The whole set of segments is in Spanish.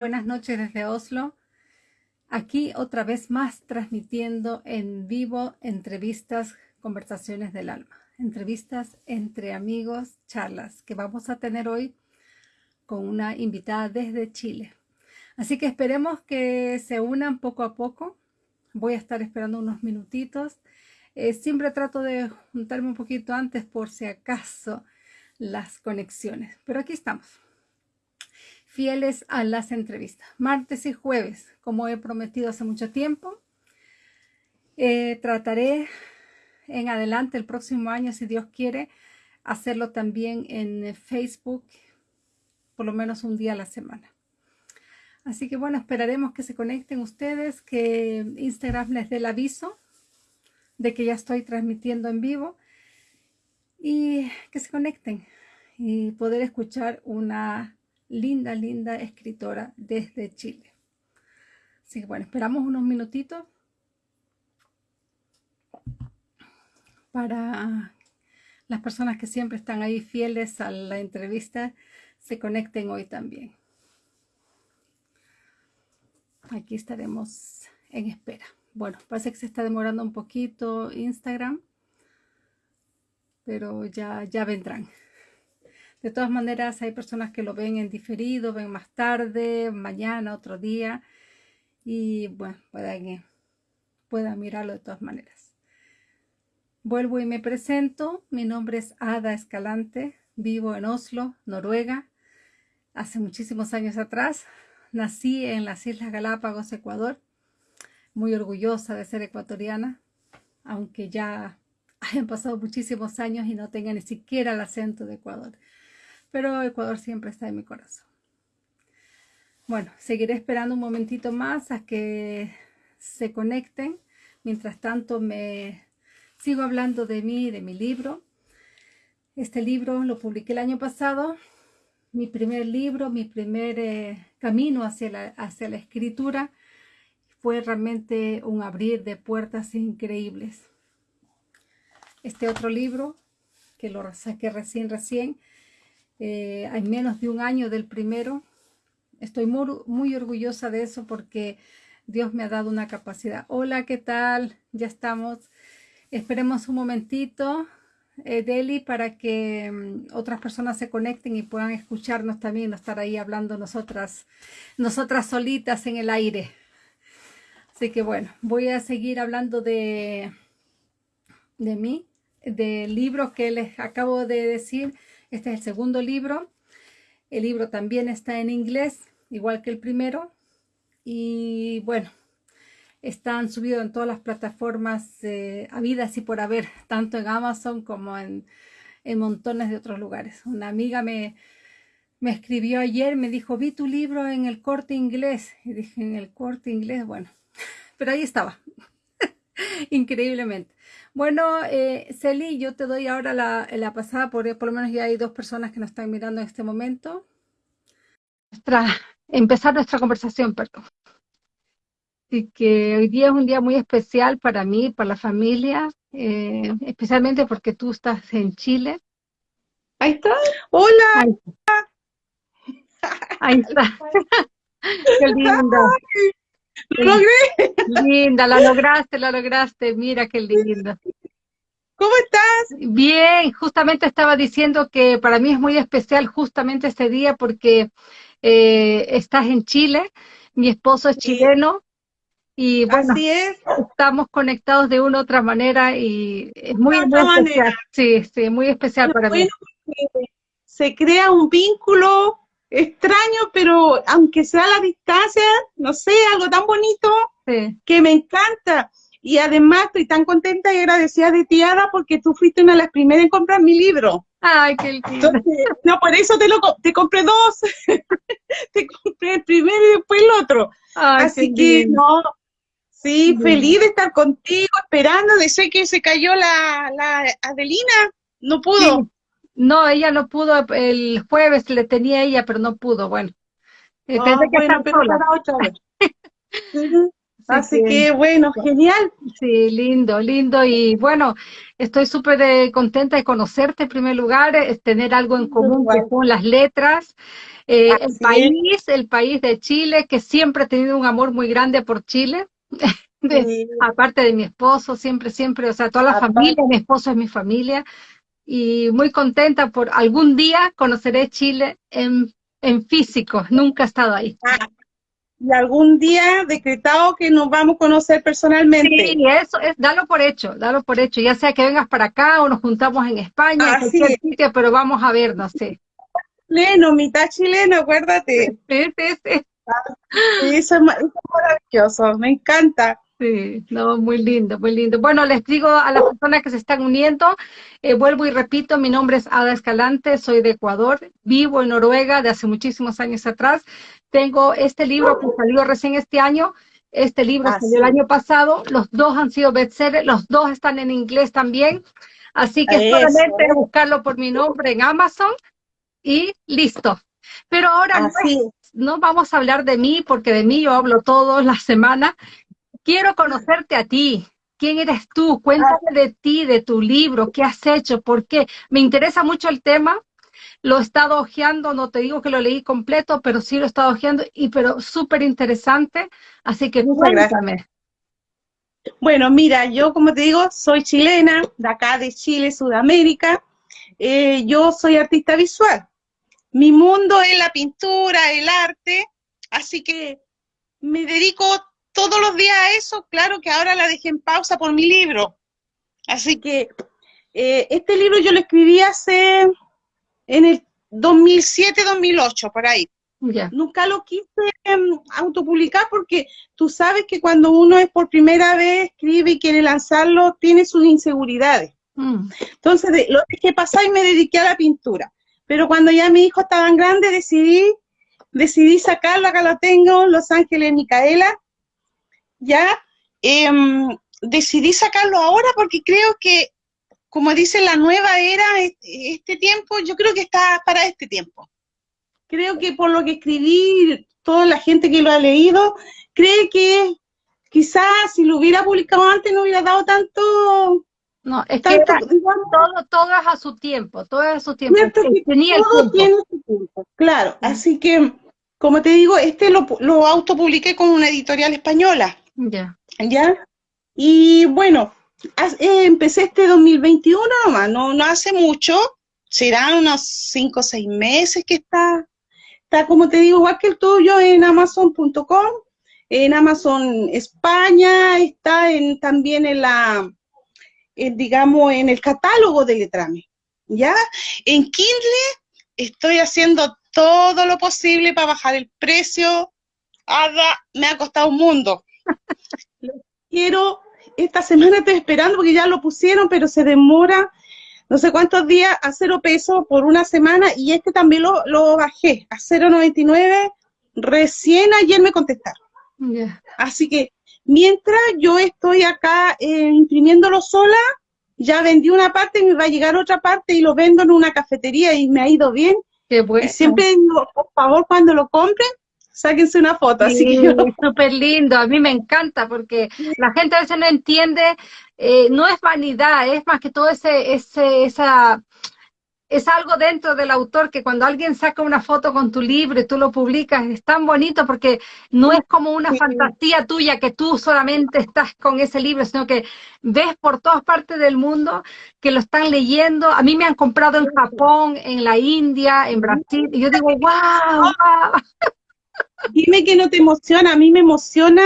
Buenas noches desde Oslo. Aquí otra vez más transmitiendo en vivo entrevistas, conversaciones del alma. Entrevistas entre amigos, charlas que vamos a tener hoy con una invitada desde Chile. Así que esperemos que se unan poco a poco. Voy a estar esperando unos minutitos. Eh, siempre trato de juntarme un poquito antes por si acaso las conexiones. Pero aquí estamos fieles a las entrevistas. Martes y jueves, como he prometido hace mucho tiempo. Eh, trataré en adelante el próximo año, si Dios quiere, hacerlo también en Facebook, por lo menos un día a la semana. Así que bueno, esperaremos que se conecten ustedes, que Instagram les dé el aviso de que ya estoy transmitiendo en vivo y que se conecten y poder escuchar una linda, linda escritora desde Chile. Así que bueno, esperamos unos minutitos para las personas que siempre están ahí fieles a la entrevista se conecten hoy también. Aquí estaremos en espera. Bueno, parece que se está demorando un poquito Instagram, pero ya, ya vendrán. De todas maneras, hay personas que lo ven en diferido, ven más tarde, mañana, otro día. Y bueno, puedan, puedan mirarlo de todas maneras. Vuelvo y me presento. Mi nombre es Ada Escalante. Vivo en Oslo, Noruega. Hace muchísimos años atrás. Nací en las Islas Galápagos, Ecuador. Muy orgullosa de ser ecuatoriana, aunque ya hayan pasado muchísimos años y no tenga ni siquiera el acento de Ecuador pero Ecuador siempre está en mi corazón. Bueno, seguiré esperando un momentito más a que se conecten. Mientras tanto, me sigo hablando de mí, de mi libro. Este libro lo publiqué el año pasado. Mi primer libro, mi primer eh, camino hacia la, hacia la escritura fue realmente un abrir de puertas increíbles. Este otro libro, que lo saqué recién, recién, eh, hay menos de un año del primero. Estoy muy, orgullosa de eso porque Dios me ha dado una capacidad. Hola, ¿qué tal? Ya estamos. Esperemos un momentito, eh, Deli, para que mm, otras personas se conecten y puedan escucharnos también, no estar ahí hablando nosotras, nosotras solitas en el aire. Así que bueno, voy a seguir hablando de, de mí, del libro que les acabo de decir, este es el segundo libro. El libro también está en inglés, igual que el primero. Y bueno, están subidos en todas las plataformas eh, habidas y por haber, tanto en Amazon como en, montones de otros lugares. Una amiga me, me escribió ayer, me dijo, vi tu libro en el corte inglés. Y dije, en el corte inglés, bueno, pero ahí estaba, increíblemente. Bueno, eh, Celi, yo te doy ahora la, pasada, por, por lo menos ya hay dos personas que nos están mirando en este momento. empezar nuestra conversación, perdón. Así que hoy día es un día muy especial para mí, para la familia, eh, especialmente porque tú estás en Chile. Ahí está. Hola. Ahí está. Qué lindo. ¡Lo logré! Linda, la lograste, la lograste. Mira qué lindo. ¿Cómo estás? Bien, justamente estaba diciendo que para mí es muy especial justamente este día porque eh, estás en Chile, mi esposo es chileno y bueno, estamos conectados de una u otra manera y es muy, especial. Sí, sí, muy especial para mí. Se crea un vínculo extraño, pero aunque sea a la distancia, no sé, algo tan bonito que me encanta. Y además estoy tan contenta y agradecida de ti, Ada, porque tú fuiste una de las primeras en comprar mi libro. Ay, qué lindo. no, por eso te lo te compré dos. te compré el primero y después el otro. Así que no, sí, feliz de estar contigo, esperando. Sé que se cayó la, la Adelina, no pudo. No, ella no pudo, el jueves le tenía ella, pero no pudo, bueno. Eh, ah, que bueno, pero vez. Así, que, bueno, genial. Sí, lindo, lindo. Y bueno, estoy súper eh, contenta de conocerte en primer lugar, es tener algo en común que son las letras. Eh, el país, el país de Chile, que siempre ha tenido un amor muy grande por Chile. Aparte de mi esposo, siempre, siempre, o sea, toda la familia, mi esposo es mi familia. Y muy contenta por algún día conoceré Chile en, en físico, nunca he estado ahí. Ah, y algún día decretado que nos vamos a conocer personalmente. Sí, eso es, dalo por hecho, dalo por hecho, ya sea que vengas para acá o nos juntamos en España, en cualquier sitio, pero vamos a vernos, sí. Chileno, mitad chileno, acuérdate. Sí, sí, sí. eso es maravilloso, me encanta. Sí, no, muy lindo, muy lindo. Bueno, les digo a las personas que se están uniendo, eh, vuelvo y repito, mi nombre es Ada Escalante, soy de Ecuador, vivo en Noruega de hace muchísimos años atrás. Tengo este libro que salió recién este año, este libro ah, salió el año pasado, los dos han sido bestsellers, los dos están en inglés también, así que solamente buscarlo por mi nombre en Amazon y listo. Pero ahora no, no, vamos a hablar de mí, porque de mí yo hablo todas las semanas, Quiero conocerte a ti. ¿Quién eres tú? Cuéntame de ti, de tu libro, qué has hecho, por qué. Me interesa mucho el tema. Lo he estado hojeando, no te digo que lo leí completo, pero sí lo he estado hojeando, y pero súper interesante. Así que cuéntame. Bueno, mira, yo como te digo, soy chilena, de acá de Chile, Sudamérica. Eh, yo soy artista visual. Mi mundo es la pintura, el arte, así que me dedico todos los días a eso, claro que ahora la dejé en pausa por mi libro. Así que eh, este libro yo lo escribí hace en el 2007-2008, por ahí. Nunca lo quise em, autopublicar porque tú sabes que cuando uno es por primera vez escribe y quiere lanzarlo, tiene sus inseguridades. Mm. Entonces lo dejé pasar y me dediqué a la pintura. Pero cuando ya mi hijo estaba grande, decidí, decidí sacarlo, acá lo tengo, Los Ángeles Micaela, ya em, decidí sacarlo ahora porque creo que, como dice la nueva era, este tiempo, yo creo que está para este tiempo. Creo que por lo que escribí, toda la gente que lo ha leído, cree que quizás si lo hubiera publicado antes no hubiera dado tanto... No, es que todo, todo es a su tiempo, todo es a su tiempo. Tenía todo tiene su tiempo, claro. Así que, como te digo, este lo, lo autopubliqué con una editorial española. Ya. ¿Ya? Y bueno, eh, empecé este 2021 nomás, no, no hace mucho, serán unos 5 o 6 meses que está, está como te digo, igual que el tuyo en amazon.com, en Amazon España, está en, también en la, digamos, en el catálogo de Letrame, ¿ya? En Kindle estoy haciendo todo lo posible para bajar el precio, me ha costado un mundo, quiero, esta semana estoy esperando porque ya lo pusieron, pero se demora no sé cuántos días a cero pesos por una semana y este también lo, lo bajé a 0.99, recién ayer me contestaron. Así que mientras yo estoy acá eh, imprimiéndolo sola, ya vendí una parte y me va a llegar otra parte y lo vendo en una cafetería y me ha ido bien. Qué bueno. siempre digo, por favor, cuando lo compren, sáquense una foto. así que súper lindo, a mí me encanta porque la gente a veces no entiende, eh, no es vanidad, es más que todo ese, ese, esa, es algo dentro del autor que cuando alguien saca una foto con tu libro y tú lo publicas, es tan bonito porque no es como una fantasía tuya que tú solamente estás con ese libro, sino que ves por todas partes del mundo que lo están leyendo. A mí me han comprado en Japón, en la India, en Brasil, y yo digo, wow, wow. Dime que no te emociona, a mí me emociona.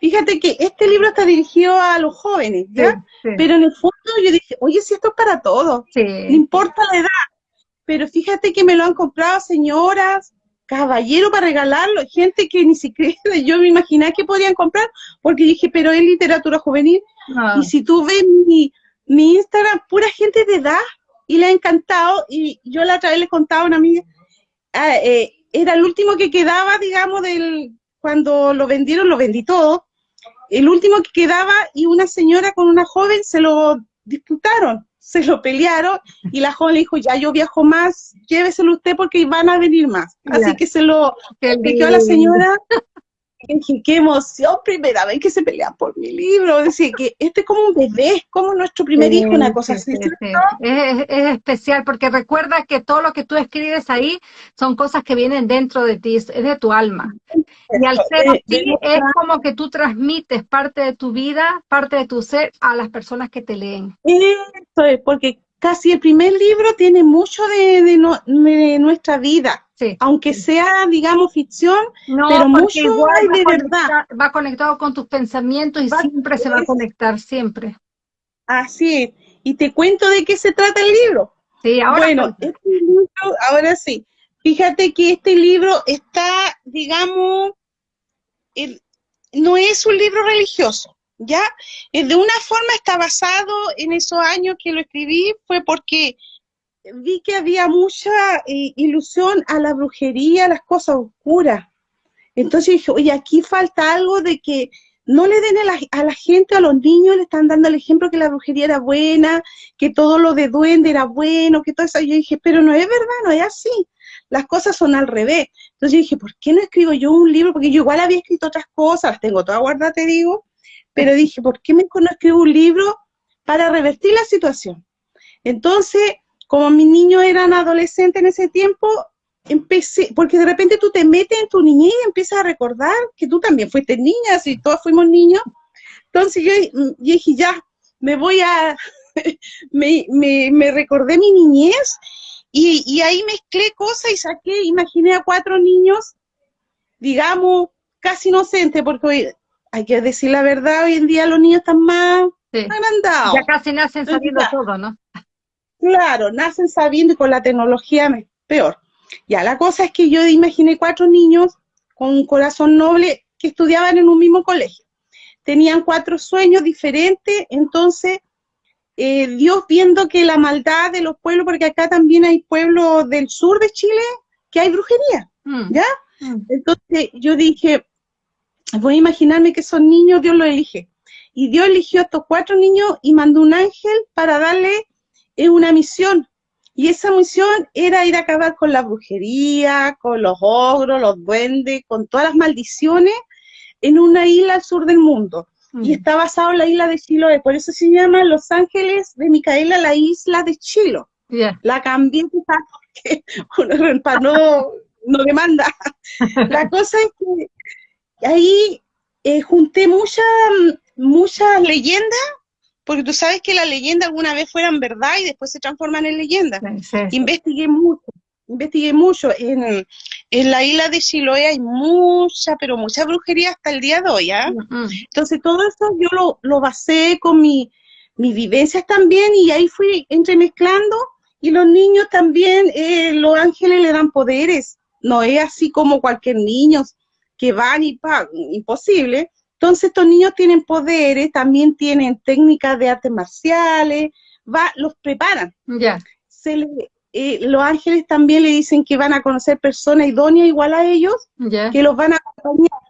Fíjate que este libro está dirigido a los jóvenes, ¿ya? Pero en el fondo yo dije, oye, si esto es para todos, no importa la edad. Pero fíjate que me lo han comprado señoras, caballeros para regalarlo, gente que ni siquiera yo me imaginaba que podían comprar, porque dije, pero es literatura juvenil. Ah. Y si tú ves mi, mi Instagram, pura gente de edad, y le ha encantado, y yo la otra vez le contaba a una amiga, ah, eh, era el último que quedaba, digamos, del cuando lo vendieron, lo vendí todo. El último que quedaba y una señora con una joven se lo disputaron, se lo pelearon y la joven le dijo, ya yo viajo más, lléveselo usted porque van a venir más. Así que se lo pidió a la señora dije, qué emoción, primera vez que se pelean por mi libro. Decía que este es como un bebé, es como nuestro primer hijo, una cosa así. es, especial porque recuerda que todo lo que tú escribes ahí son cosas que vienen dentro de ti, es de tu alma. Y al ser así, es como que tú transmites parte de tu vida, parte de tu ser a las personas que te leen. Eso es, porque casi el primer libro tiene mucho de, de, nuestra vida. Aunque sea, digamos, ficción, pero mucho hay de verdad. Va conectado con tus pensamientos y siempre se va a conectar, siempre. Así es. Y te cuento de qué se trata el libro. Sí, ahora. Bueno, este libro, ahora sí. Fíjate que este libro está, digamos, no es un libro religioso. ¿Ya? Eh, de una forma está basado en esos años que lo escribí, fue porque vi que había mucha eh, ilusión a la brujería, a las cosas oscuras. Entonces dije, oye, aquí falta algo de que no le den a la, a la, gente, a los niños, le están dando el ejemplo que la brujería era buena, que todo lo de duende era bueno, que todo eso. Yo dije, pero no es verdad, no es así. Las cosas son al revés. Entonces yo dije, ¿por qué no escribo yo un libro? Porque yo igual había escrito otras cosas, las tengo todas guardadas, te digo, pero dije, ¿por qué me no escribo un libro para revertir la situación? Entonces, como mis niños eran adolescentes en ese tiempo, empecé, porque de repente tú te metes en tu niñez y empiezas a recordar que tú también fuiste niña, si todos fuimos niños. Entonces yo, dije, ya, me voy a, me, me, recordé mi niñez y, y, ahí mezclé cosas y saqué, imaginé a cuatro niños, digamos, casi inocentes, porque hay que decir la verdad, hoy en día los niños están más agrandados. Ya casi nacen sabiendo todo, ¿no? Claro, nacen sabiendo y con la tecnología peor. Ya, la cosa es que yo imaginé cuatro niños con un corazón noble que estudiaban en un mismo colegio. Tenían cuatro sueños diferentes, entonces eh, Dios viendo que la maldad de los pueblos, porque acá también hay pueblos del sur de Chile que hay brujería, mm. ¿ya? Mm. Entonces yo dije, voy a imaginarme que son niños, Dios los elige. Y Dios eligió a estos cuatro niños y mandó un ángel para darle eh, una misión. Y esa misión era ir a acabar con la brujería, con los ogros, los duendes, con todas las maldiciones en una isla al sur del mundo. Y mm. está basado en la isla de Chiloé. Por eso se llama Los Ángeles de Micaela, la isla de Chilo. La cambié porque para no, no demanda. la cosa es que ahí eh, junté muchas muchas leyendas, porque tú sabes que las leyendas alguna vez fueran verdad y después se transforman en leyendas. Investigué mucho, investigué mucho. En, la isla de Chiloé hay mucha, pero mucha brujería hasta el día de hoy, ¿ah? Entonces todo eso yo lo, lo basé con mi, mis vivencias también y ahí fui entremezclando y los niños también, eh, los ángeles le dan poderes, no es así como cualquier niño, que van y pagan, imposible. Entonces estos niños tienen poderes, también tienen técnicas de artes marciales, va, los preparan. Ya. Eh, los ángeles también le dicen que van a conocer personas idóneas igual a ellos, que los van a acompañar.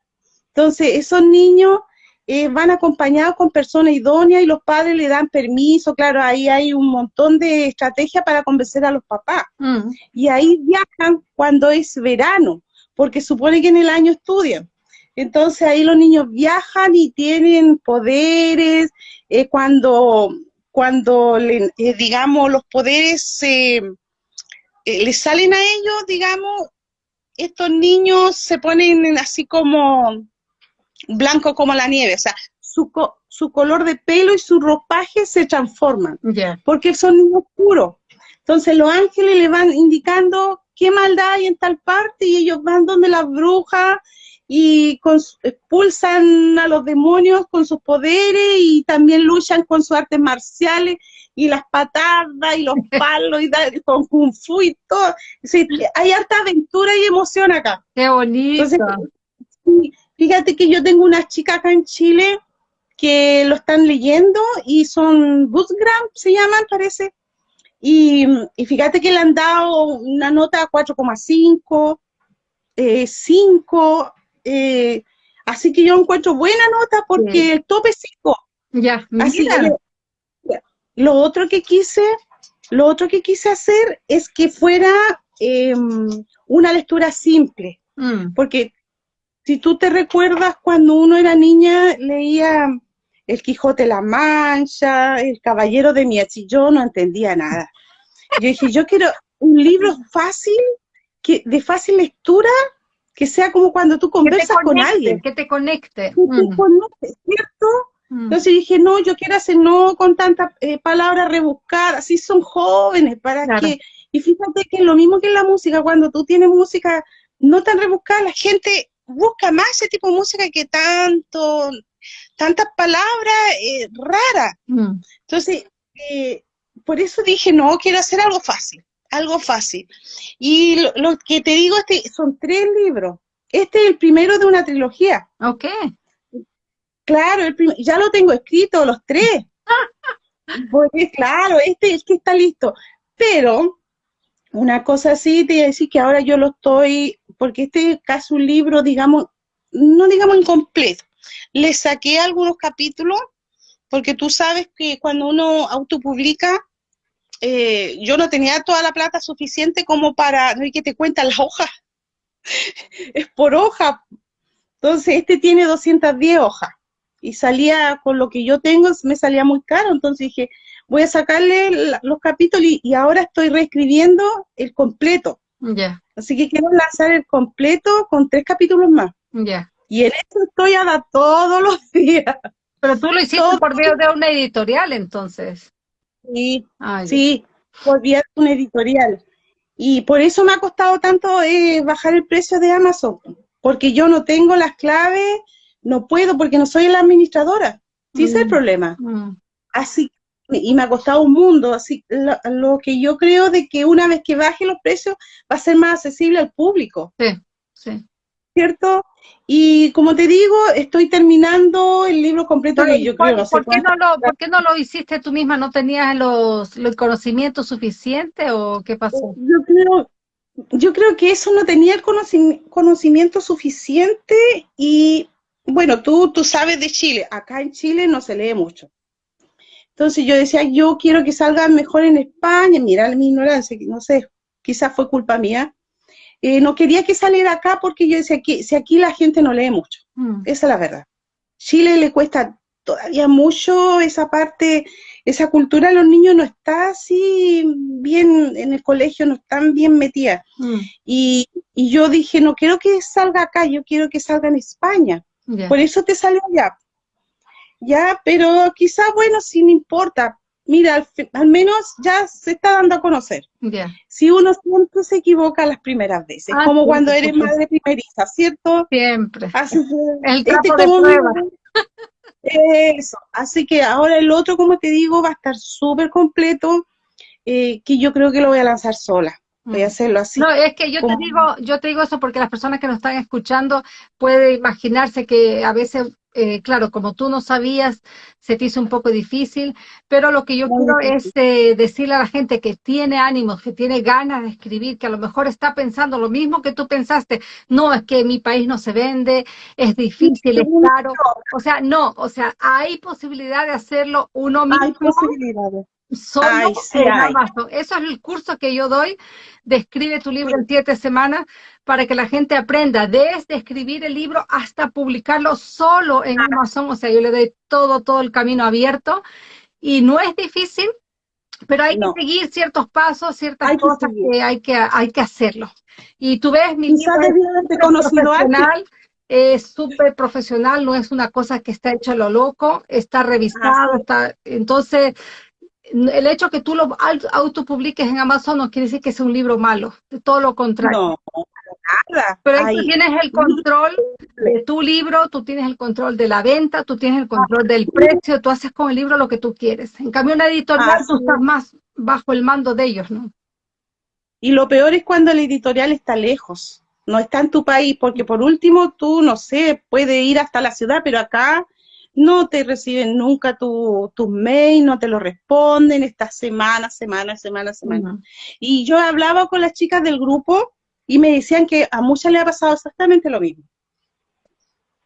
Entonces esos niños eh, van acompañados con personas idóneas y los padres le dan permiso, claro, ahí hay un montón de estrategias para convencer a los papás. Mm. Y ahí viajan cuando es verano porque supone que en el año estudian. Entonces ahí los niños viajan y tienen poderes, eh, cuando, cuando eh, digamos, los poderes eh, les salen a ellos, digamos, estos niños se ponen así como blanco como la nieve, o sea, su, su color de pelo y su ropaje se transforman, porque son niños puros. Entonces los ángeles le van indicando qué maldad hay en tal parte y ellos van donde las brujas y expulsan a los demonios con sus poderes y también luchan con sus artes marciales y las patadas y los palos y con kung fu y todo. hay harta aventura y emoción acá. Qué bonito. fíjate que yo tengo unas chicas acá en Chile que lo están leyendo y son Bootgram, se llaman, parece. Y, fíjate que le han dado una nota 4,5, 5, eh, eh, así que yo encuentro buena nota porque el tope es 5. Ya, así lo otro que quise, lo otro que quise hacer es que fuera em, una lectura simple, mm. porque si tú te recuerdas cuando uno era niña, leía El Quijote la Mancha, El Caballero de Miachi, yo no entendía nada. Yo dije, yo quiero un libro fácil, que, de fácil lectura, que sea como cuando tú conversas con alguien. Que te conecte. Que te mm. conecte, ¿cierto? Mm. Entonces dije, no, yo quiero hacer no con tantas eh, palabras rebuscadas, así son jóvenes, para que... Y fíjate que es lo mismo que en la música, cuando tú tienes música no tan rebuscada, la gente busca más ese tipo de música que tanto, tantas palabras eh, raras. Mm. Entonces, eh, por eso dije, no, quiero hacer algo fácil, algo fácil. Y lo, que te digo es que son tres libros. Este es el primero de una trilogía. Ok. Claro, ya lo tengo escrito, los tres. Porque claro, este es el que está listo. Pero una cosa así, te decir que ahora yo lo estoy, porque este es casi un libro, digamos, no digamos incompleto. Le saqué algunos capítulos, porque tú sabes que cuando uno autopublica, eh, yo no tenía toda la plata suficiente como para, no hay que te cuentan las hojas, es por hoja. Entonces, este tiene 210 hojas y salía con lo que yo tengo, me salía muy caro, entonces dije, voy a sacarle los capítulos y, ahora estoy reescribiendo el completo. Ya. Así que quiero lanzar el completo con tres capítulos más. Ya. Y en esto estoy a todos los días. Pero tú lo hiciste por medio de una editorial, entonces. Sí, sí, por vía de una editorial. Y por eso me ha costado tanto eh, bajar el precio de Amazon, porque yo no tengo las claves no puedo porque no soy la administradora. Sí, ese es el mm, problema. Mm. Así, y me ha costado un mundo, así, lo, que yo creo de que una vez que baje los precios va a ser más accesible al público. Sí, sí. ¿Cierto? Y como te digo, estoy terminando el libro completo que yo creo. ¿por, qué no lo, ¿Por qué no lo hiciste tú misma? ¿No tenías los, los conocimientos suficientes o qué pasó? Yo creo, yo creo que eso no tenía el conocimiento suficiente y bueno, tú, tú sabes de Chile, acá en Chile no se lee mucho. Entonces yo decía, yo quiero que salga mejor en España, mira mi ignorancia, no sé, quizás fue culpa mía. Eh, no quería que saliera acá porque yo decía que si aquí la gente no lee mucho, mm. esa es la verdad. Chile le cuesta todavía mucho esa parte, esa cultura a los niños no está así bien en el colegio, no están bien metidas. Mm. Y, y, yo dije, no quiero que salga acá, yo quiero que salga en España. Por eso te salió ya. Ya, pero quizá, bueno, si no importa. Mira, al, menos ya se está dando a conocer. Si uno siempre se equivoca las primeras veces, ah, como cuando eres madre primeriza, ¿cierto? Siempre. Así, el este de Eso. Así que ahora el otro, como te digo, va a estar súper completo, eh, que yo creo que lo voy a lanzar sola voy a mm. hacerlo así. No, es que yo te digo, yo te digo eso porque las personas que nos están escuchando pueden imaginarse que a veces, eh, claro, como tú no sabías, se te hizo un poco difícil, pero lo que yo quiero es eh, decirle a la gente que tiene ánimos, que tiene ganas de escribir, que a lo mejor está pensando lo mismo que tú pensaste, no, es que mi país no se vende, es difícil, es caro, o sea, no, o sea, hay posibilidad de hacerlo uno mismo. Hay posibilidades Solo Eso es el curso que yo doy de Escribe tu libro en siete semanas para que la gente aprenda desde escribir el libro hasta publicarlo solo en Amazon. O sea, yo le doy todo, todo el camino abierto. Y no es difícil, pero hay que seguir ciertos pasos, ciertas cosas que, hay que hay que hacerlo. Y tú ves, mi libro es profesional, es súper profesional, no es una cosa que está hecha a lo loco, está revisado, está, entonces el hecho que tú lo autopubliques en Amazon no quiere decir que sea un libro malo, de todo lo contrario. No, nada. Pero tú tienes el control de tu libro, tú tienes el control de la venta, tú tienes el control del precio, tú haces con el libro lo que tú quieres. En cambio, una editorial tú estás más bajo el mando de ellos, ¿no? Y lo peor es cuando la editorial está lejos, no está en tu país, porque por último tú, no sé, puedes ir hasta la ciudad, pero acá no te reciben nunca tus tu mail, no te lo responden, estas semanas, semanas, semanas, semanas. Y yo hablaba con las chicas del grupo y me decían que a muchas le ha pasado exactamente lo mismo.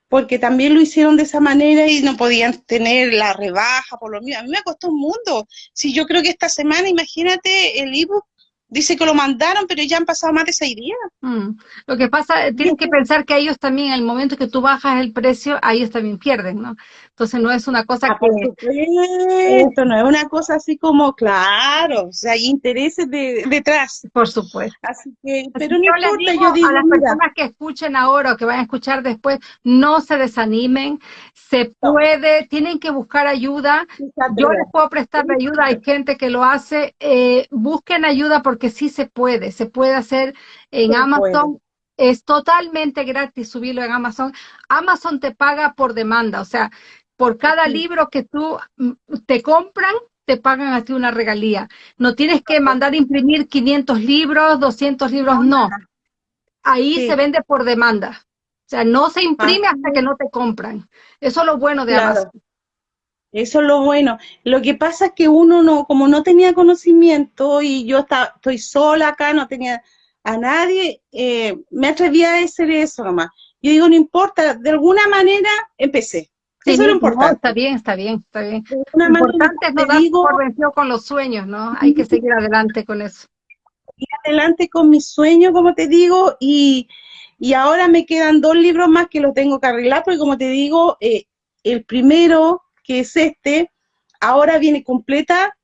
Porque también lo hicieron de esa manera y no podían tener la rebaja por lo mismo. A mí me costó un mundo. Si yo creo que esta semana, imagínate, el ebook Dice que lo mandaron, pero ya han pasado más de seis días. Mm. Lo que pasa, tienes que pensar que ellos también, en el momento que tú bajas el precio, ellos también pierden, ¿no? Entonces no es una cosa ah, que... Esto no es una cosa así como, claro, o sea, hay intereses detrás. Por supuesto. Así que, pero no importa, yo digo, a las personas que escuchen ahora o que van a escuchar después, no se desanimen, se puede, tienen que buscar ayuda. Yo les puedo prestar ayuda, hay gente que lo hace, eh, busquen ayuda porque que sí se puede, se puede hacer en Amazon. Es totalmente gratis subirlo en Amazon. Amazon te paga por demanda, o sea, por cada libro que tú mm, te compran, te pagan a ti una regalía. No tienes que mandar imprimir 500 libros, 200 libros, no. Ahí se vende por demanda. O sea, no se imprime hasta que no te compran. Eso es lo bueno de Amazon. Eso es lo bueno. Lo que pasa es que uno no, como no tenía conocimiento y yo estaba, estoy sola acá, no tenía a nadie, eh, me atreví a hacer eso nomás. Yo digo, no importa, de alguna manera empecé. Eso es lo importante. está bien, está bien, está bien. Lo importante es no dar por con los sueños, ¿no? Hay que seguir adelante con eso. Ir adelante con mis sueños, como te digo, y, y ahora me quedan dos libros más que los tengo que arreglar, porque como te digo, eh, el primero que es este, ahora viene completa,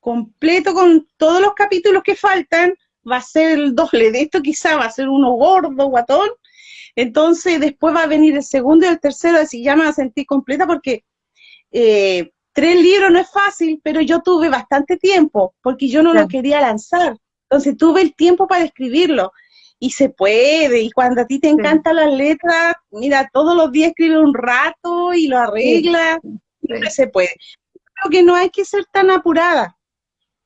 completo con todos los capítulos que faltan, va a ser el doble de esto, quizá va a ser uno gordo, guatón, entonces después va a venir el segundo y el tercero, así ya me va a sentir completa porque eh, tres libros no es fácil, pero yo tuve bastante tiempo, porque yo no lo quería lanzar, entonces tuve el tiempo para escribirlo, y se puede, y cuando a ti te encantan las letras, mira, todos los días escribe un rato y lo arregla, se puede. Creo que no hay que ser tan apurada.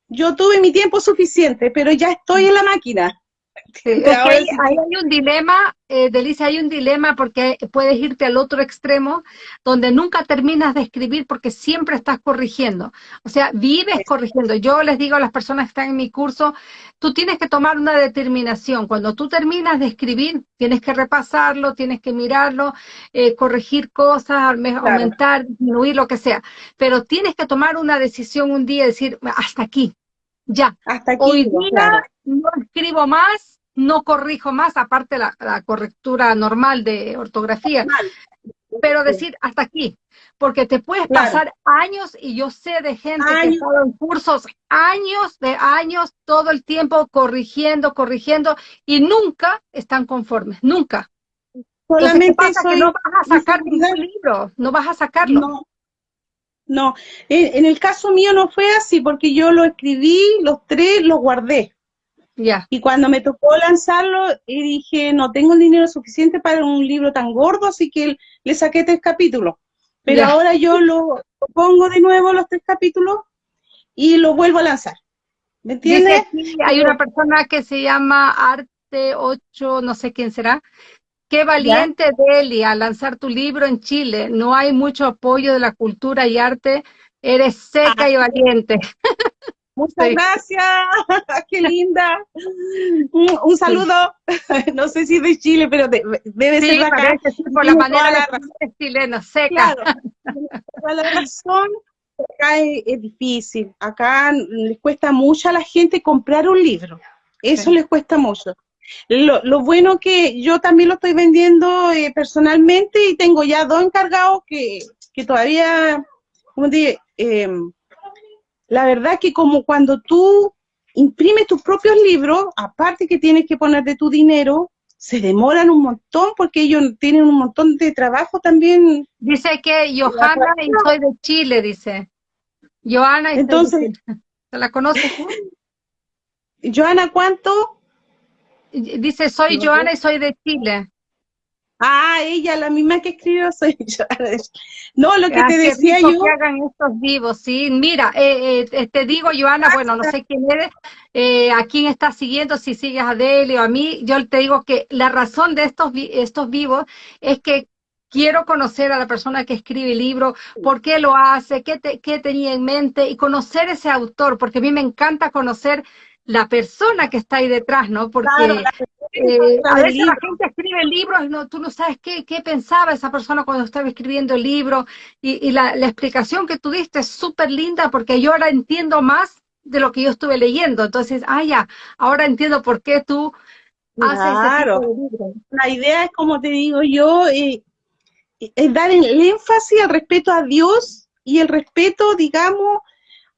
Yo tuve mi tiempo suficiente, pero ya estoy en la máquina. ahí, hay un dilema, eh, Delicia, hay un dilema porque puedes irte al otro extremo donde nunca terminas de escribir porque siempre estás corrigiendo. O sea, vives corrigiendo. Yo les digo a las personas que están en mi curso, tú tienes que tomar una determinación. Cuando tú terminas de escribir, tienes que repasarlo, tienes que mirarlo, eh, corregir cosas, aumentar, disminuir, lo que sea. Pero tienes que tomar una decisión un día y decir, hasta aquí, ya. Hasta aquí, Hoy día no escribo más, no corrijo más, aparte la, la correctura normal de ortografía. Pero decir hasta aquí, porque te puedes pasar años, y yo sé de gente que ha estado en cursos, años de años, todo el tiempo corrigiendo, corrigiendo, y nunca están conformes, nunca. Solamente pasa que no vas a sacar ningún libro, no vas a sacarlo. No, no. En, el caso mío no fue así, porque yo lo escribí, los tres los guardé. Ya. Y cuando me tocó lanzarlo, y dije, no tengo el dinero suficiente para un libro tan gordo, así que le saqué tres capítulos. Pero ahora yo lo, pongo de nuevo los tres capítulos y lo vuelvo a lanzar. ¿Me entiendes? hay una persona que se llama Arte 8, no sé quién será. Qué valiente, Deli, a lanzar tu libro en Chile. No hay mucho apoyo de la cultura y arte. Eres seca y valiente. Muchas gracias, qué linda. Un, saludo, no sé si de Chile, pero debe ser de acá. por la manera de chileno, seca. Claro, la razón, acá es, difícil, acá les cuesta mucho a la gente comprar un libro, eso les cuesta mucho. Lo, bueno que yo también lo estoy vendiendo eh, personalmente y tengo ya dos encargados que, que todavía, como te eh, la verdad que como cuando tú imprimes tus propios libros, aparte que tienes que poner de tu dinero, se demoran un montón porque ellos tienen un montón de trabajo también. Dice que Johanna y soy de Chile, dice. Johanna y Entonces, ¿Se la conoces? Johanna, ¿cuánto? Dice, soy Johanna y soy de Chile. Ah, ella, la misma que escribió soy yo. No, lo que ah, te decía yo. que hagan estos vivos, sí. Mira, eh, eh, te digo, Joana, bueno, no sé quién eres, eh, a quién estás siguiendo, si sigues a Deli o a mí, yo te digo que la razón de estos, estos vivos es que quiero conocer a la persona que escribe el libro, por qué lo hace, qué, qué tenía en mente y conocer ese autor, porque a mí me encanta conocer la persona que está ahí detrás, ¿no? Porque eh, a veces la gente escribe libros y no, tú no sabes qué, qué, pensaba esa persona cuando estaba escribiendo el libro y, la, explicación que tú diste es súper linda porque yo ahora entiendo más de lo que yo estuve leyendo. Entonces, ah, ya, ahora entiendo por qué tú claro. La idea es, como te digo yo, eh, es dar el énfasis al respeto a Dios y el respeto, digamos,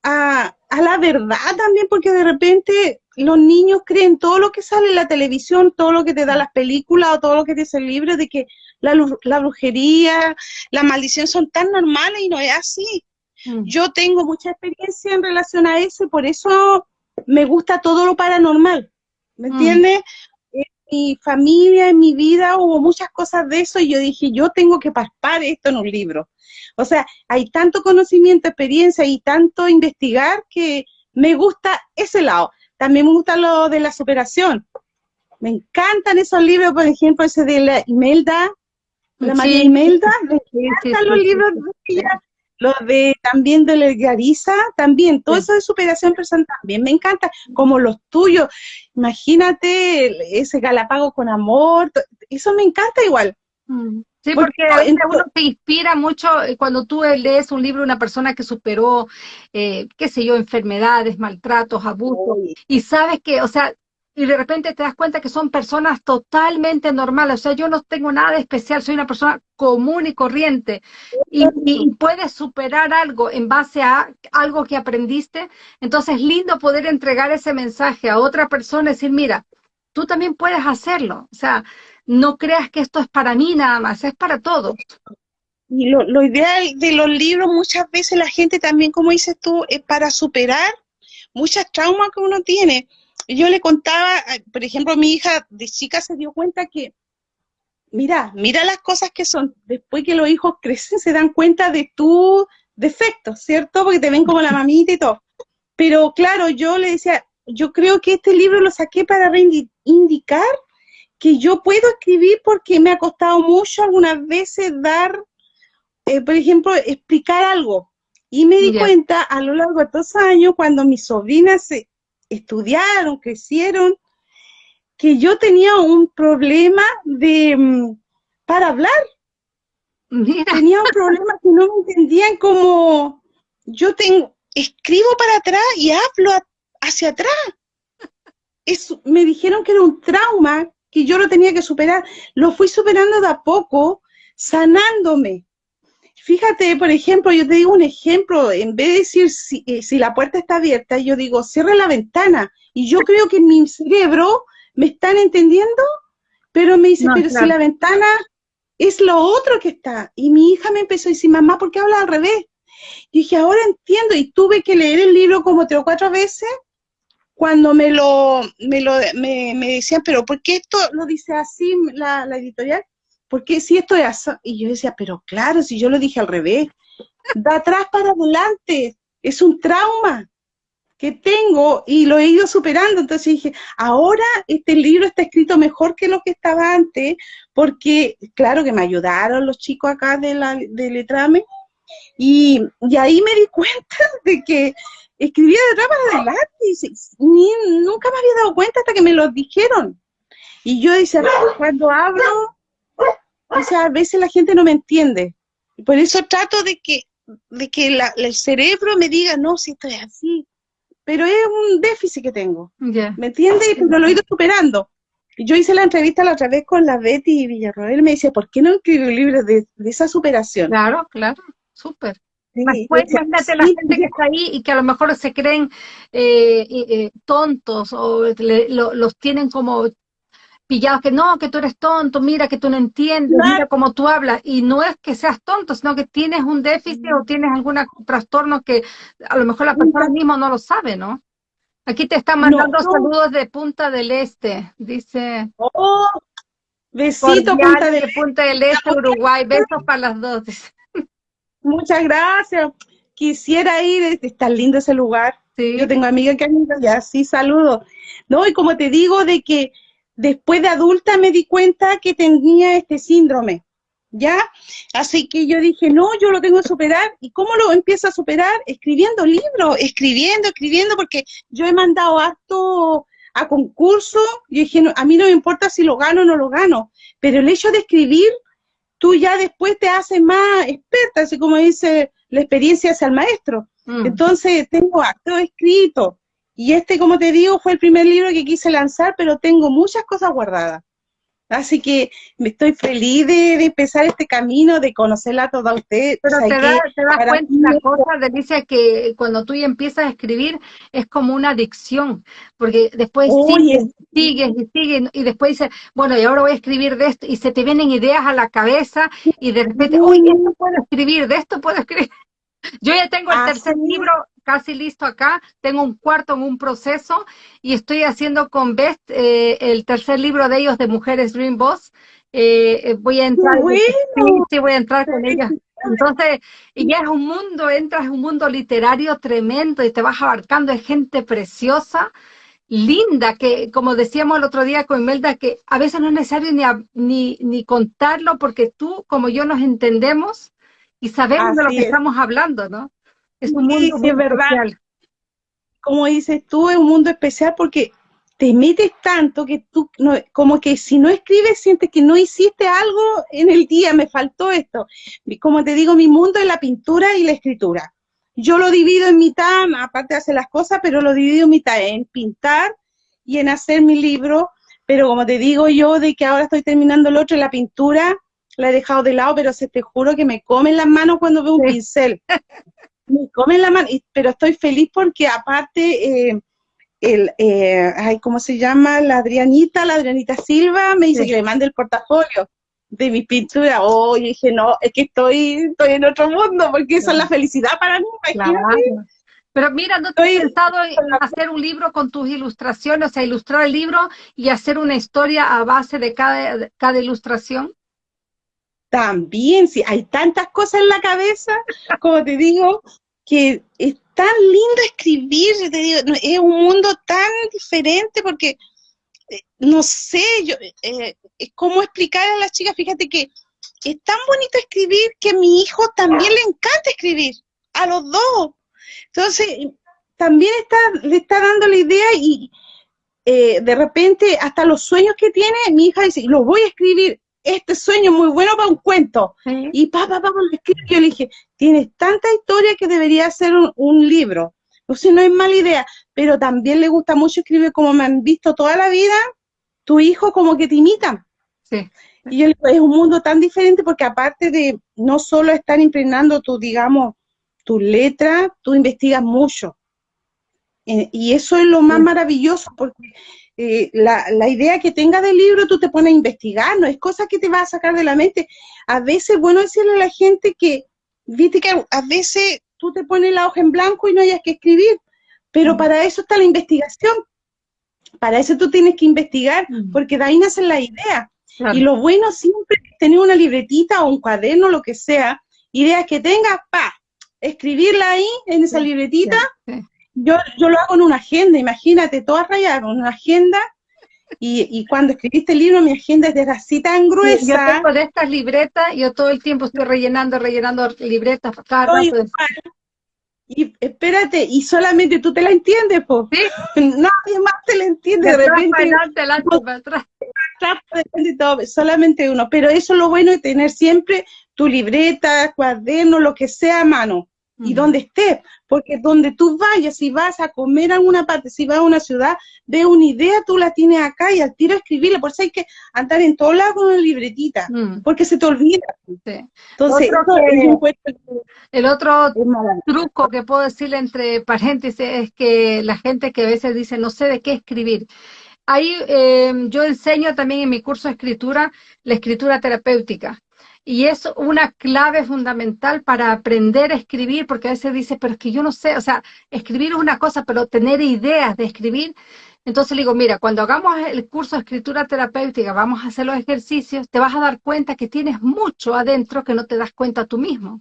a, a la verdad también, porque de repente los niños creen todo lo que sale en la televisión, todo lo que te da las películas o todo lo que te dice el libro, de que la, la brujería, la maldición son tan normales y no es así. Mm. Yo tengo mucha experiencia en relación a eso y por eso me gusta todo lo paranormal. ¿Me mm. entiendes? En mi familia, en mi vida hubo muchas cosas de eso y yo dije, yo tengo que paspar esto en un libro. O sea, hay tanto conocimiento, experiencia y tanto investigar que me gusta ese lado. También me gusta lo de la superación. Me encantan esos libros, por ejemplo, ese de la Imelda, la María Imelda, me encantan los libros de ella, los de también de la Garisa, también, todo eso de superación personal también me encanta, como los tuyos. Imagínate ese Galapago con amor, eso me encanta igual. Mm. Sí, porque uno se inspira mucho eh, cuando tú lees un libro de una persona que superó, eh, qué sé yo, enfermedades, maltratos, abusos, y sabes que, o sea, y de repente te das cuenta que son personas totalmente normales, o sea, yo no tengo nada de especial, soy una persona común y corriente, y, y, puedes superar algo en base a algo que aprendiste, entonces es lindo poder entregar ese mensaje a otra persona y decir, mira, tú también puedes hacerlo, o sea, no creas que esto es para mí nada más, es para todos. Y lo, lo ideal de los libros, muchas veces la gente también, como dices tú, es para superar muchas traumas que uno tiene. Yo le contaba, por ejemplo, mi hija de chica se dio cuenta que, mira, mira las cosas que son, después que los hijos crecen se dan cuenta de tu defectos, ¿cierto? Porque te ven como la mamita y todo. Pero claro, yo le decía, yo creo que este libro lo saqué para reivindicar que yo puedo escribir porque me ha costado mucho algunas veces dar, eh, por ejemplo, explicar algo. Y me di cuenta a lo largo de estos años, cuando mis sobrinas se estudiaron, crecieron, que yo tenía un problema de mm, para hablar. Tenía un problema que no me entendían como yo tengo, escribo para atrás y hablo hacia atrás. me dijeron que era un trauma que yo lo tenía que superar. Lo fui superando de a poco, sanándome. Fíjate, por ejemplo, yo te digo un ejemplo, en vez de decir si, eh, si la puerta está abierta, yo digo, cierra la ventana. Y yo creo que en mi cerebro me están entendiendo, pero me dice, pero si la ventana es lo otro que está. Y mi hija me empezó a decir, mamá, ¿por qué habla al revés? Y dije, ahora entiendo, y tuve que leer el libro como tres o cuatro veces cuando me lo, me, lo me, decían, pero ¿por qué esto lo dice así la, la editorial? ¿Por qué si esto es así? Y yo decía, pero claro, si yo lo dije al revés, de atrás para adelante, es un trauma que tengo y lo he ido superando. Entonces dije, ahora este libro está escrito mejor que lo que estaba antes, porque claro que me ayudaron los chicos acá de la de Letrame, y, y ahí me di cuenta de que escribía de atrás para adelante y nunca me había dado cuenta hasta que me lo dijeron. Y yo decía, cuando hablo, o sea, a veces la gente no me entiende. Por eso trato de que, de que el cerebro me diga, no, si estoy así. Pero es un déficit que tengo. ¿Me entiendes? Pero lo he ido superando. Yo hice la entrevista la otra vez con la Betty Villarroel, me decía, ¿por qué no escribo libros de, de esa superación? Claro, claro, súper. Después, imagínate la gente que está ahí y que a lo mejor se creen eh, eh, tontos o los tienen como pillados, que no, que tú eres tonto, mira que tú no entiendes, mira cómo tú hablas. Y no es que seas tonto, sino que tienes un déficit o tienes algún trastorno que a lo mejor la persona misma no lo sabe, ¿no? Aquí te están mandando saludos de Punta del Este, dice. Oh, besito Punta del, Punta del Este, Uruguay, besos para las dos. Muchas gracias. Quisiera ir, está lindo ese lugar. Yo tengo amigas que han ido ya, sí, saludo. No, y como te digo, de que después de adulta me di cuenta que tenía este síndrome, ¿ya? Así que yo dije, no, yo lo tengo que superar. ¿Y cómo lo empiezo a superar? Escribiendo libros, escribiendo, escribiendo, porque yo he mandado acto a concurso, y dije, a mí no me importa si lo gano o no lo gano, pero el hecho de escribir tú ya después te haces más experta, así como dice la experiencia hacia el maestro. Mm. Entonces tengo acto escrito. Y este, como te digo, fue el primer libro que quise lanzar, pero tengo muchas cosas guardadas. Así que me estoy feliz de, empezar este camino, de conocerla toda usted. Pero te, das cuenta una cosa, Delicia, que cuando tú empiezas a escribir es como una adicción, porque después sigues, sigues y sigues, y después dices, bueno, y ahora voy a escribir de esto, y se te vienen ideas a la cabeza, y de repente, uy, esto puedo escribir, de esto puedo escribir. Yo ya tengo el tercer libro casi listo acá, tengo un cuarto en un proceso y estoy haciendo con Best eh, el tercer libro de ellos de Mujeres Dream Boss. Eh, eh, voy a entrar, sí, voy a entrar con ellas. Entonces, y ya es un mundo, entras en un mundo literario tremendo y te vas abarcando de gente preciosa, linda, que como decíamos el otro día con Imelda, que a veces no es necesario ni, ni, ni contarlo porque tú, como yo, nos entendemos y sabemos de lo que estamos hablando, ¿no? Es un mundo sí, verdad. Como dices tú, es un mundo especial porque te metes tanto que tú, como que si no escribes, sientes que no hiciste algo en el día, me faltó esto. Como te digo, mi mundo es la pintura y la escritura. Yo lo divido en mitad, aparte de hacer las cosas, pero lo divido en mitad, en pintar y en hacer mi libro. Pero como te digo yo, de que ahora estoy terminando el otro, la pintura, la he dejado de lado, pero se te juro que me comen las manos cuando veo un pincel. me comen la mano, pero estoy feliz porque aparte, eh, el, eh, ay, ¿cómo se llama? La Adrianita, la Adrianita Silva, me dice que le mande el portafolio de mi pintura. Oh, y dije, no, es que estoy, estoy en otro mundo, porque eso es la felicidad para mí, Pero mira, ¿no te has pensado en hacer un libro con tus ilustraciones, o sea, ilustrar el libro y hacer una historia a base de cada, cada ilustración? También, sí, hay tantas cosas en la cabeza, como te digo, que es tan lindo escribir, te digo, es un mundo tan diferente porque, eh, no sé, yo, eh, cómo explicar a las chicas, fíjate que es tan bonito escribir que a mi hijo también le encanta escribir, a los dos. Entonces, también está, le está dando la idea y eh, de repente hasta los sueños que tiene, mi hija dice, los voy a escribir, este sueño muy bueno para un cuento. Y papá, papá, lo escribí. Yo le dije, tienes tanta historia que debería ser un, libro. No sé, no es mala idea, pero también le gusta mucho escribir como me han visto toda la vida, tu hijo como que te imita. Sí. Y yo le digo, es un mundo tan diferente porque aparte de no solo estar impregnando tu, digamos, tu letra, tú investigas mucho. Eh, y eso es lo más maravilloso porque eh, la, la, idea que tenga del libro, tú te pones a investigar, no es cosa que te va a sacar de la mente. A veces, bueno decirle a la gente que, viste que a veces tú te pones la hoja en blanco y no hayas que escribir, pero mm. para eso está la investigación. Para eso tú tienes que investigar, mm. porque de ahí nacen las ideas. Y lo bueno siempre es tener una libretita o un cuaderno, lo que sea, ideas que tengas, pa, escribirla ahí en esa libretita yo, yo lo hago en una agenda, imagínate, toda rayada en una agenda, y, y, cuando escribiste el libro, mi agenda es de así tan gruesa. Yo tengo de estas libretas, yo todo el tiempo estoy rellenando, rellenando libretas cada rato. Y espérate, y solamente tú te la entiendes, pues. ¿Sí? Nadie más te la entiende. De, repente. Adelante, adelante, atrás. solamente uno. Pero eso es lo bueno de tener siempre tu libreta, cuaderno, lo que sea a mano y donde estés, porque donde tú vayas, si vas a comer a alguna parte, si vas a una ciudad, de una idea, tú la tienes acá y al tiro escribirla, por eso hay que andar en todos lados con una libretita, mm. porque se te olvida. Entonces, el otro truco que puedo decirle entre paréntesis es que la gente que a veces dice, no sé de qué escribir, Ahí eh, yo enseño también en mi curso de escritura la escritura terapéutica. Y es una clave fundamental para aprender a escribir, porque a veces dice, pero es que yo no sé, o sea, escribir es una cosa, pero tener ideas de escribir. Entonces le digo, mira, cuando hagamos el curso de escritura terapéutica, vamos a hacer los ejercicios, te vas a dar cuenta que tienes mucho adentro que no te das cuenta tú mismo.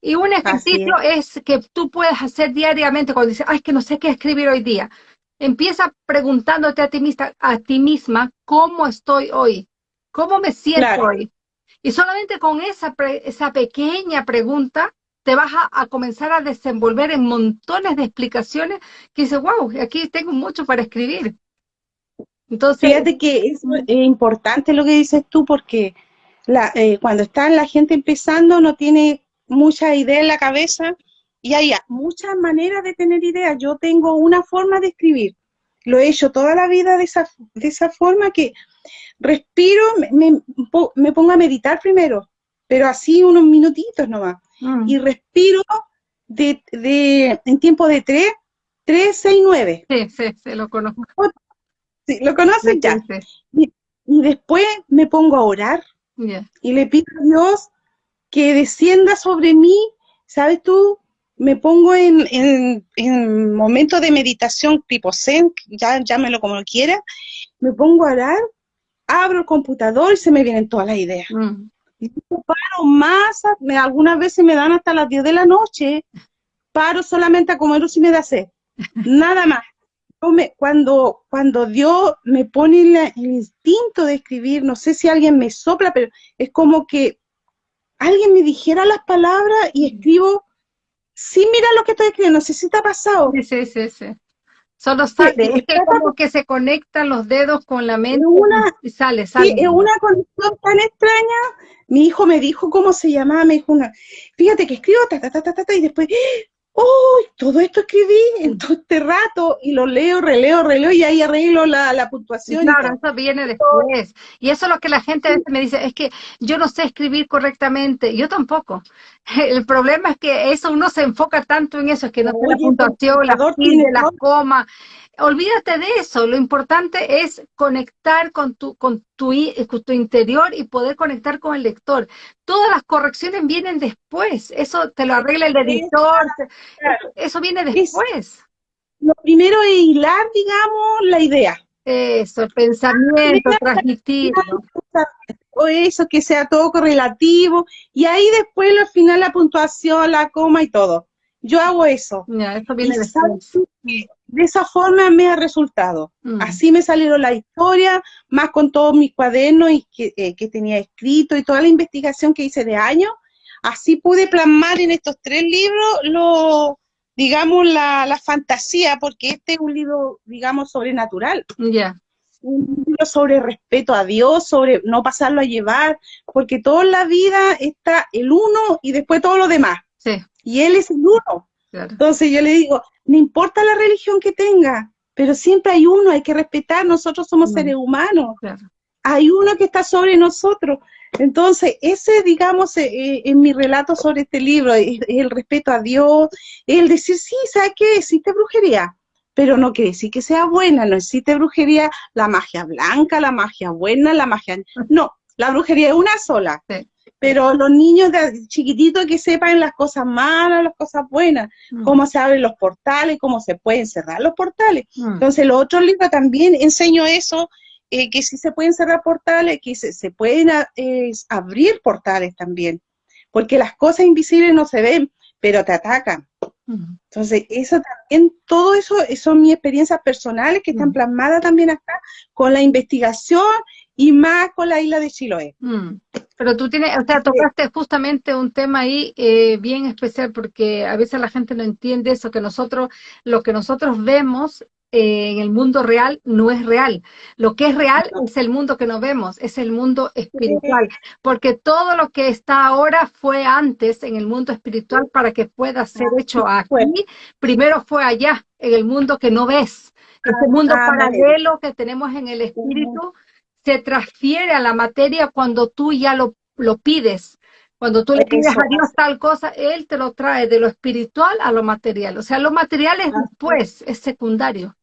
Y un ejercicio es. que tú puedes hacer diariamente cuando dices, ay, es que no sé qué escribir hoy día. Empieza preguntándote a ti misma, a ti misma cómo estoy hoy, cómo me siento hoy, y solamente con esa, esa pequeña pregunta te vas a, comenzar a desenvolver en montones de explicaciones que dices, wow, aquí tengo mucho para escribir. Entonces, Fíjate que es, importante lo que dices tú porque eh, cuando está la gente empezando no tiene mucha idea en la cabeza y hay muchas maneras de tener ideas. Yo tengo una forma de escribir. Lo he hecho toda la vida de esa, de esa forma que respiro, me, me pongo a meditar primero, pero así unos minutitos nomás. Mm. Y respiro de, de, en tiempo de 3, 3, 6, 9. Sí, sí, sí, lo conozco. Sí, lo conoces ya. Y, después me pongo a orar y le pido a Dios que descienda sobre mí, ¿sabes tú? Me pongo en, en, en momentos de meditación tipo Zen, ya llámelo como quiera, me pongo a orar, abro el computador y se me vienen todas las ideas. Mm. Y paro más, me, algunas veces me dan hasta las 10 de la noche, paro solamente a comer si me da sed, nada más. cuando, cuando Dios me pone el instinto de escribir, no sé si alguien me sopla, pero es como que alguien me dijera las palabras y escribo, sí, mira lo que estoy escribiendo, no sé si te ha pasado. Sí, sí, sí, sí. Solo sale, es como que se conectan los dedos con la mente y sale, sale. Sí, es una conexión tan extraña. Mi hijo me dijo cómo se llamaba, me dijo una, fíjate que escribo ta, ta, ta, ta, ta, y después, ¡oh! Todo esto escribí en todo este rato y lo leo, releo, releo y ahí arreglo la, la puntuación. Claro, eso viene después. Y eso es lo que la gente a veces me dice, es que yo no sé escribir correctamente. Yo tampoco. El problema es que eso uno se enfoca tanto en eso, es que no sé la puntuación, la tilde, la coma olvídate de eso, lo importante es conectar con tu, con tu, con tu interior y poder conectar con el lector. Todas las correcciones vienen después, eso te lo arregla el editor, eso viene después. Lo primero es hilar, digamos, la idea. Eso, el pensamiento, transmitirlo. O eso, que sea todo correlativo, y ahí después al final la puntuación, la coma y todo. Yo hago eso. Ya, eso viene después de esa forma me ha resultado. Mm. Así me salieron la historia, más con todos mis cuadernos y eh, que, tenía escrito y toda la investigación que hice de años. Así pude plasmar en estos tres libros lo, digamos, la, fantasía, porque este es un libro, digamos, sobrenatural. Ya. Un libro sobre respeto a Dios, sobre no pasarlo a llevar, porque toda la vida está el uno y después todo lo demás. Sí. Y Él es el uno. Entonces yo le digo, no importa la religión que tenga, pero siempre hay uno, hay que respetar, nosotros somos seres humanos. Hay uno que está sobre nosotros. Entonces, ese, digamos, eh, eh, en mi relato sobre este libro, es, el respeto a Dios, el decir, sí, ¿sabes qué? Existe brujería, pero no quiere decir que sea buena, no existe brujería, la magia blanca, la magia buena, la magia... No, la brujería es una sola. Sí pero los niños de chiquititos que sepan las cosas malas, las cosas buenas, mm. cómo se abren los portales, cómo se pueden cerrar los portales. Mm. Entonces, los otros libros también enseño eso, eh, que sí se pueden cerrar portales, que se, pueden eh, abrir portales también, porque las cosas invisibles no se ven, pero te atacan. Mm. Entonces, eso también, todo eso son mis experiencias personales que están plasmadas también acá con la investigación y más con la isla de Chiloé. Pero tú tienes, o sea, tocaste justamente un tema ahí eh, bien especial porque a veces la gente no entiende eso, que nosotros, lo que nosotros vemos eh, en el mundo real no es real. Lo que es real es el mundo que no vemos, es el mundo espiritual, porque todo lo que está ahora fue antes en el mundo espiritual para que pueda ser hecho aquí, primero fue allá, en el mundo que no ves, ese mundo paralelo que tenemos en el espíritu se transfiere a la materia cuando tú ya lo, lo pides. Cuando tú le pides a Dios tal cosa, Él te lo trae de lo espiritual a lo material. O sea, lo material es después, es secundario.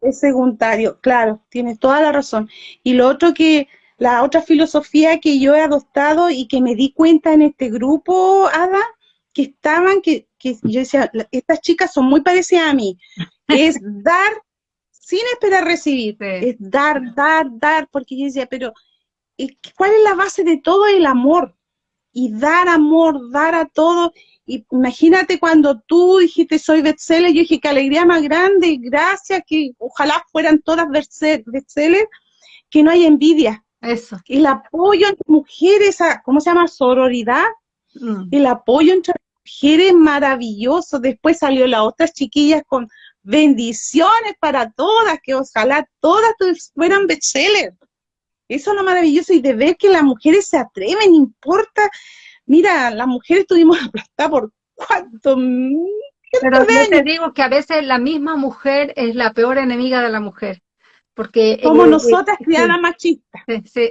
Es secundario, claro, tienes toda la razón. Y lo otro que, la otra filosofía que yo he adoptado y que me di cuenta en este grupo, Ada, que estaban, que, que yo decía, estas chicas son muy parecidas a mí, es dar sin esperar recibir, es dar, dar, dar, porque yo decía, pero ¿cuál es la base de todo? El amor. Y dar amor, dar a todo. Y imagínate cuando tú dijiste soy bestseller, yo dije qué alegría más grande, gracias, que ojalá fueran todas bestseller, que no hay envidia. Eso. El apoyo entre mujeres, ¿cómo se llama? Sororidad. Mm. El apoyo entre mujeres maravilloso. Después salió las otras chiquillas con bendiciones para todas, que ojalá todas fueran bestsellers. Eso es lo maravilloso y de ver que las mujeres se atreven, importa. Mira, las mujeres estuvimos aplastadas por cuánto. Pero yo te digo que a veces la misma mujer es la peor enemiga de la mujer. Porque como nosotras criadas machistas,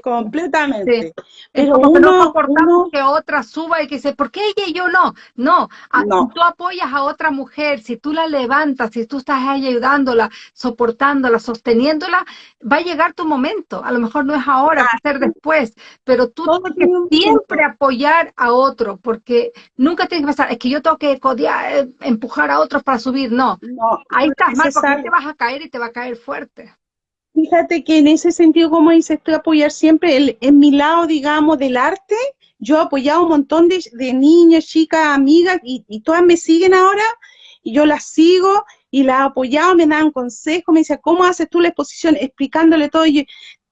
completamente. Pero uno, no soportamos que otra suba y que dice, ¿por qué ella y yo no? No, Si tú apoyas a otra mujer, si tú la levantas, si tú estás ayudándola, soportándola, sosteniéndola, va a llegar tu momento. A lo mejor no es ahora, va a ser después, pero tú tienes que siempre apoyar a otro, porque nunca tienes que pensar, es que yo tengo que codear, eh, empujar a otros para subir. No, ahí estás mal porque te vas a caer y te va a caer fuerte. Fíjate que en ese sentido, como dices, estoy apoyar siempre en mi lado, digamos, del arte. Yo he apoyado un montón de, niñas, chicas, amigas, y, todas me siguen ahora, y yo las sigo, y las he apoyado, me dan consejos, me decían, ¿cómo haces tú la exposición? Explicándole todo, y yo,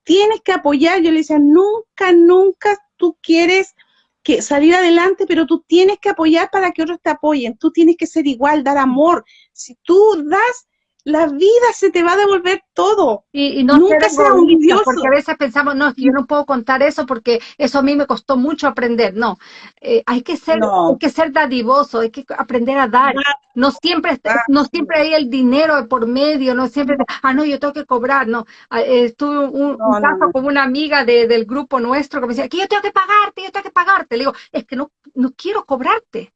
tienes que apoyar, yo le decía, nunca, nunca tú quieres que salir adelante, pero tú tienes que apoyar para que otros te apoyen, tú tienes que ser igual, dar amor. Si tú das, la vida se te va a devolver todo. Y, no Nunca sea orgulloso. Porque a veces pensamos, no, yo no puedo contar eso porque eso a mí me costó mucho aprender. No, eh, hay, que ser, hay que ser dadivoso, hay que aprender a dar. No siempre, no siempre hay el dinero por medio, no siempre, ah, no, yo tengo que cobrar. No, ah, estuve un, caso con una amiga del grupo nuestro que me decía, que yo tengo que pagarte, yo tengo que pagarte. Le digo, es que no, no quiero cobrarte.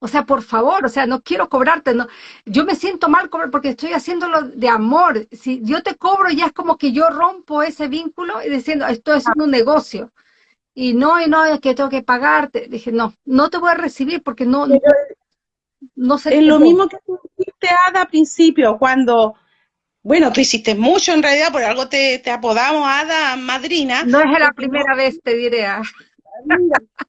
O sea, por favor, o sea, no quiero cobrarte, no. Yo me siento mal porque estoy haciéndolo de amor. Si yo te cobro, ya es como que yo rompo ese vínculo y diciendo, esto es un negocio. Y no, y no, es que tengo que pagarte. Dije, no, no te voy a recibir porque no, no, sé. Es lo mismo que tú hiciste, Ada, al principio, cuando, bueno, tú hiciste mucho en realidad, por algo te, te apodamos Ada Madrina. No es la primera vez, te diré.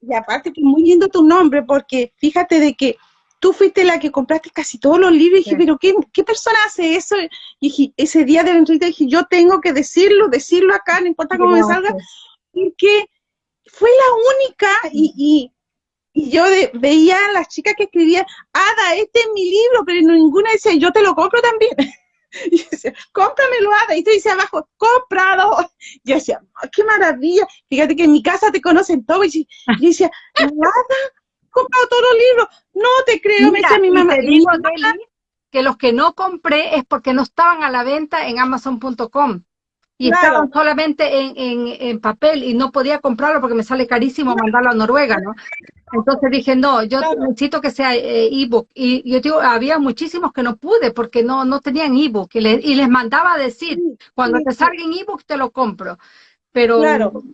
Y aparte que muy lindo tu nombre, porque fíjate de que tú fuiste la que compraste casi todos los libros, y dije, pero ¿qué, ¿qué, persona hace eso? Y dije, ese día de la entrevista dije, yo tengo que decirlo, decirlo acá, no importa cómo me salga, porque fue la única, y, y, yo veía a las chicas que escribían, Ada, este es mi libro, pero ninguna decía, yo te lo compro también. Y decía, cómpramelo, Ada. Y tú dice abajo, comprado. Y yo decía, qué maravilla. Fíjate que en mi casa te conocen todo. Y yo decía, Ada, comprado todos los libros. No te creo, me dice mi mamá. que los que no compré es porque no estaban a la venta en Amazon.com y estaban solamente en, en, papel y no podía comprarlo porque me sale carísimo mandarlo a Noruega, ¿no? Entonces dije, no, yo necesito que sea eh, ebook. Y yo digo, había muchísimos que no pude porque no, no tenían ebook. Y, y les mandaba a decir, cuando te salga en ebook te lo compro. Pero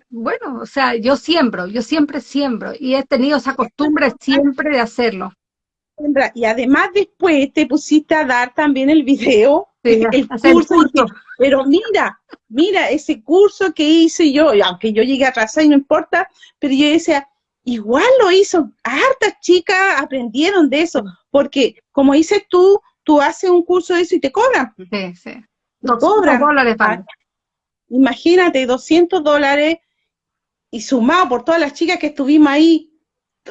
bueno, o sea, yo siembro, yo siempre siembro y he tenido esa costumbre siempre de hacerlo. Y además después te pusiste a dar también el video, el, curso, pero mira, mira, ese curso que hice yo, aunque yo llegué atrasada y no importa, pero yo decía, igual lo hizo, hartas chicas aprendieron de eso, porque como dices tú, tú haces un curso de eso y te cobran. Sí, sí. Te cobran. dólares para. Imagínate, 200 dólares y sumado por todas las chicas que estuvimos ahí,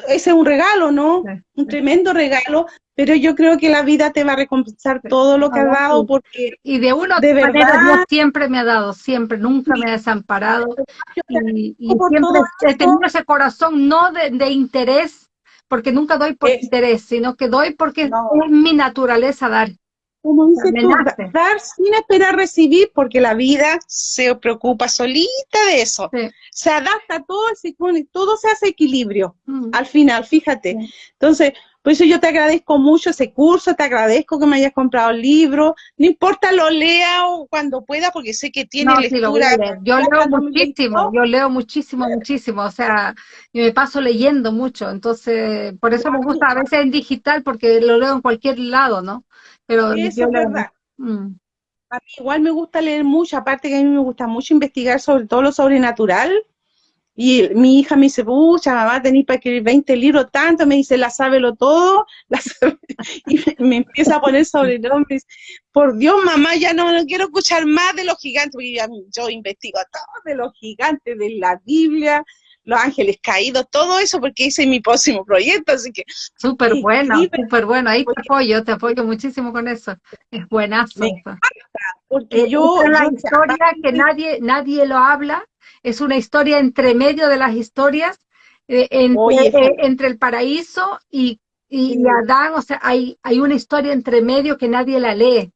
ese es un regalo, ¿no? Un tremendo regalo, pero yo creo que la vida te va a recompensar todo lo que has dado porque y de uno de verdad Dios siempre me ha dado, siempre, nunca me ha desamparado y, siempre he tenido ese corazón no de, interés, porque nunca doy por interés, sino que doy porque es mi naturaleza dar como tú, dar sin esperar recibir, porque la vida se preocupa solita de eso. Se adapta todo, se todo se hace equilibrio mm. al final, fíjate. Entonces, por eso yo te agradezco mucho ese curso, te agradezco que me hayas comprado el libro, no importa lo lea o cuando pueda, porque sé que tiene lectura. yo leo muchísimo, yo leo muchísimo, muchísimo, o sea, y me paso leyendo mucho, entonces, por eso me gusta a veces en digital, porque lo leo en cualquier lado, ¿no? Pero Eso es verdad. Mm. A mí igual me gusta leer mucho, aparte que a mí me gusta mucho investigar sobre todo lo sobrenatural. Y mi hija me dice, pucha, mamá, tenéis para escribir 20 libros, tanto, me dice, la sábelo todo, y me, empieza a poner sobrenombres. Por Dios, mamá, ya no, quiero escuchar más de los gigantes, porque yo, yo investigo todo de los gigantes, de la Biblia, los Ángeles Caídos, todo eso, porque es mi próximo proyecto, así que... Súper bueno, súper bueno, ahí te apoyo, te apoyo muchísimo con eso, es buenazo. porque eh, yo... Es la historia que nadie, nadie lo habla, es una historia entre medio de las historias, eh, entre, eh, entre el paraíso y Y, Adán, o sea, hay, hay una historia entre medio que nadie la lee.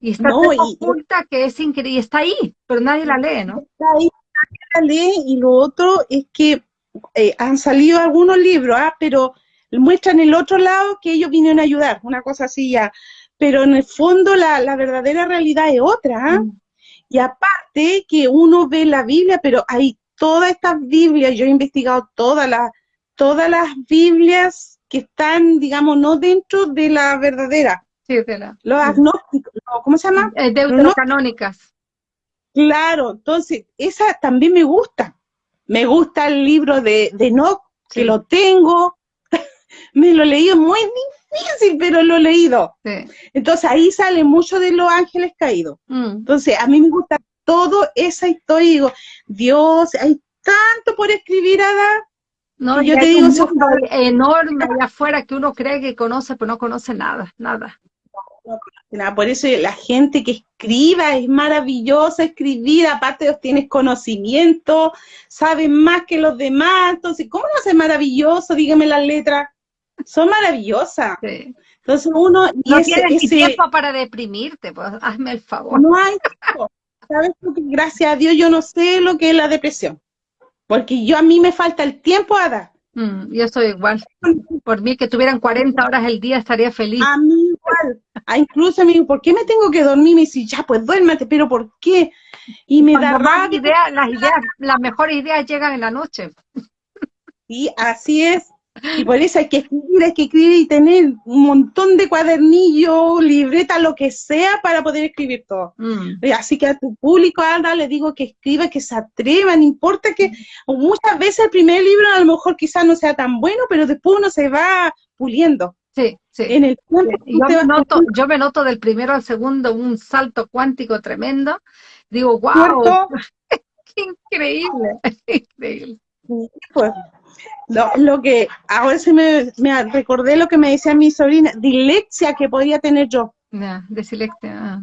Y está tan oculta que es increíble, y está ahí, pero nadie la lee, ¿no? Está ahí, la lee, y lo otro es que eh, han salido algunos libros, ¿ah? pero muestran el otro lado que ellos vinieron a ayudar, una cosa así ya. Pero en el fondo la, la verdadera realidad es otra. ¿ah? Mm. Y aparte que uno ve la Biblia, pero hay todas estas Biblias, yo he investigado todas las, todas las Biblias que están, digamos, no dentro de la verdadera. Sí, de la. Los agnósticos, ¿cómo se llama? Eh, deuterocanónicas. Claro, entonces, esa también me gusta. Me gusta el libro de, de que lo tengo, me lo he leído muy difícil, pero lo he leído. Entonces ahí sale mucho de los ángeles caídos. Mm. Entonces a mí me gusta todo esa historia y digo, Dios, hay tanto por escribir, Ada. No, yo te digo, un mundo enorme allá afuera que uno cree que conoce, pero no conoce nada, nada. Por eso la gente que escriba es maravillosa escribir, aparte tienes conocimiento, sabes más que los demás, entonces, ¿cómo no es maravilloso? Dígame las letras son maravillosas. Entonces uno... no tienes tiempo para deprimirte, pues hazme el favor. No hay tiempo. ¿Sabes? Porque gracias a Dios yo no sé lo que es la depresión. Porque yo a mí me falta el tiempo a dar. Mm, yo soy igual. Por mí que tuvieran 40 horas el día estaría feliz. A mí igual. A incluso me digo, ¿por qué me tengo que dormir? Me dice, ya, pues duérmate, pero ¿por qué? Y me da las ideas, las mejores ideas llegan en la noche. Sí, así es. Y por eso hay que escribir, hay que escribir y tener un montón de cuadernillos, libreta, lo que sea para poder escribir todo. Mm. Así que a tu público, Alda, le digo que escriba, que se atrevan, importa que muchas veces el primer libro a lo mejor quizás no sea tan bueno, pero después uno se va puliendo. Sí, sí. En el yo, me noto, yo me noto del primero al segundo un salto cuántico tremendo. Digo, wow, qué increíble, increíble. Pues, lo, lo, que ahora se me, me, recordé lo que me decía mi sobrina, dilexia que podía tener yo. de dislexia. Ah.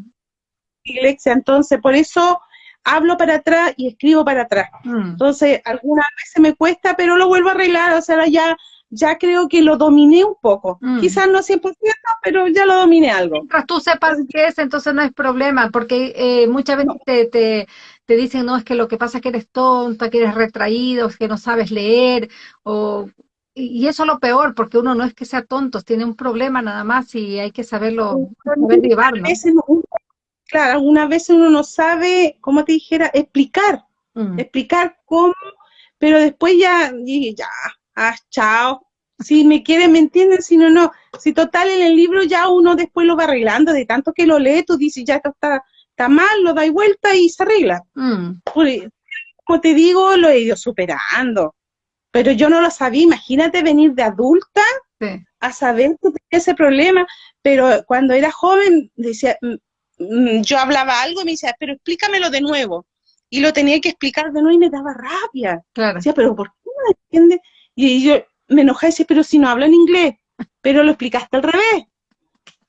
Dilexia, entonces por eso hablo para atrás y escribo para atrás. Mm. Entonces, algunas veces me cuesta, pero lo vuelvo a arreglar, o sea, ya, ya creo que lo dominé un poco. Mm. Quizás no 100%, pero ya lo dominé algo. Mientras tú sepas qué es, entonces no es problema, porque eh, muchas veces te, te te dicen, no, es que lo que pasa es que eres tonta, que eres retraído, que no sabes leer, o, y eso es lo peor, porque uno no es que sea tonto, tiene un problema nada más y hay que saberlo, saber llevarlo. Claro, algunas veces uno no sabe, como te dijera, explicar, mm. explicar cómo, pero después ya, ya, ah, chao, si me quieren, me entienden, si no, no. Si total en el libro ya uno después lo va arreglando, de tanto que lo lee, tú dices, ya esto está está mal, lo dais vuelta y se arregla. Mm. Como te digo, lo he ido superando. Pero yo no lo sabía, imagínate venir de adulta a saber que tenía ese problema. Pero cuando era joven, decía, mm, mm, yo hablaba algo y me decía, pero explícamelo de nuevo. Y lo tenía que explicar de nuevo y me daba rabia. Claro. Decía, pero ¿por qué no entiendes? Y yo me enojaba y decía, pero si no hablo en inglés, pero lo explicaste al revés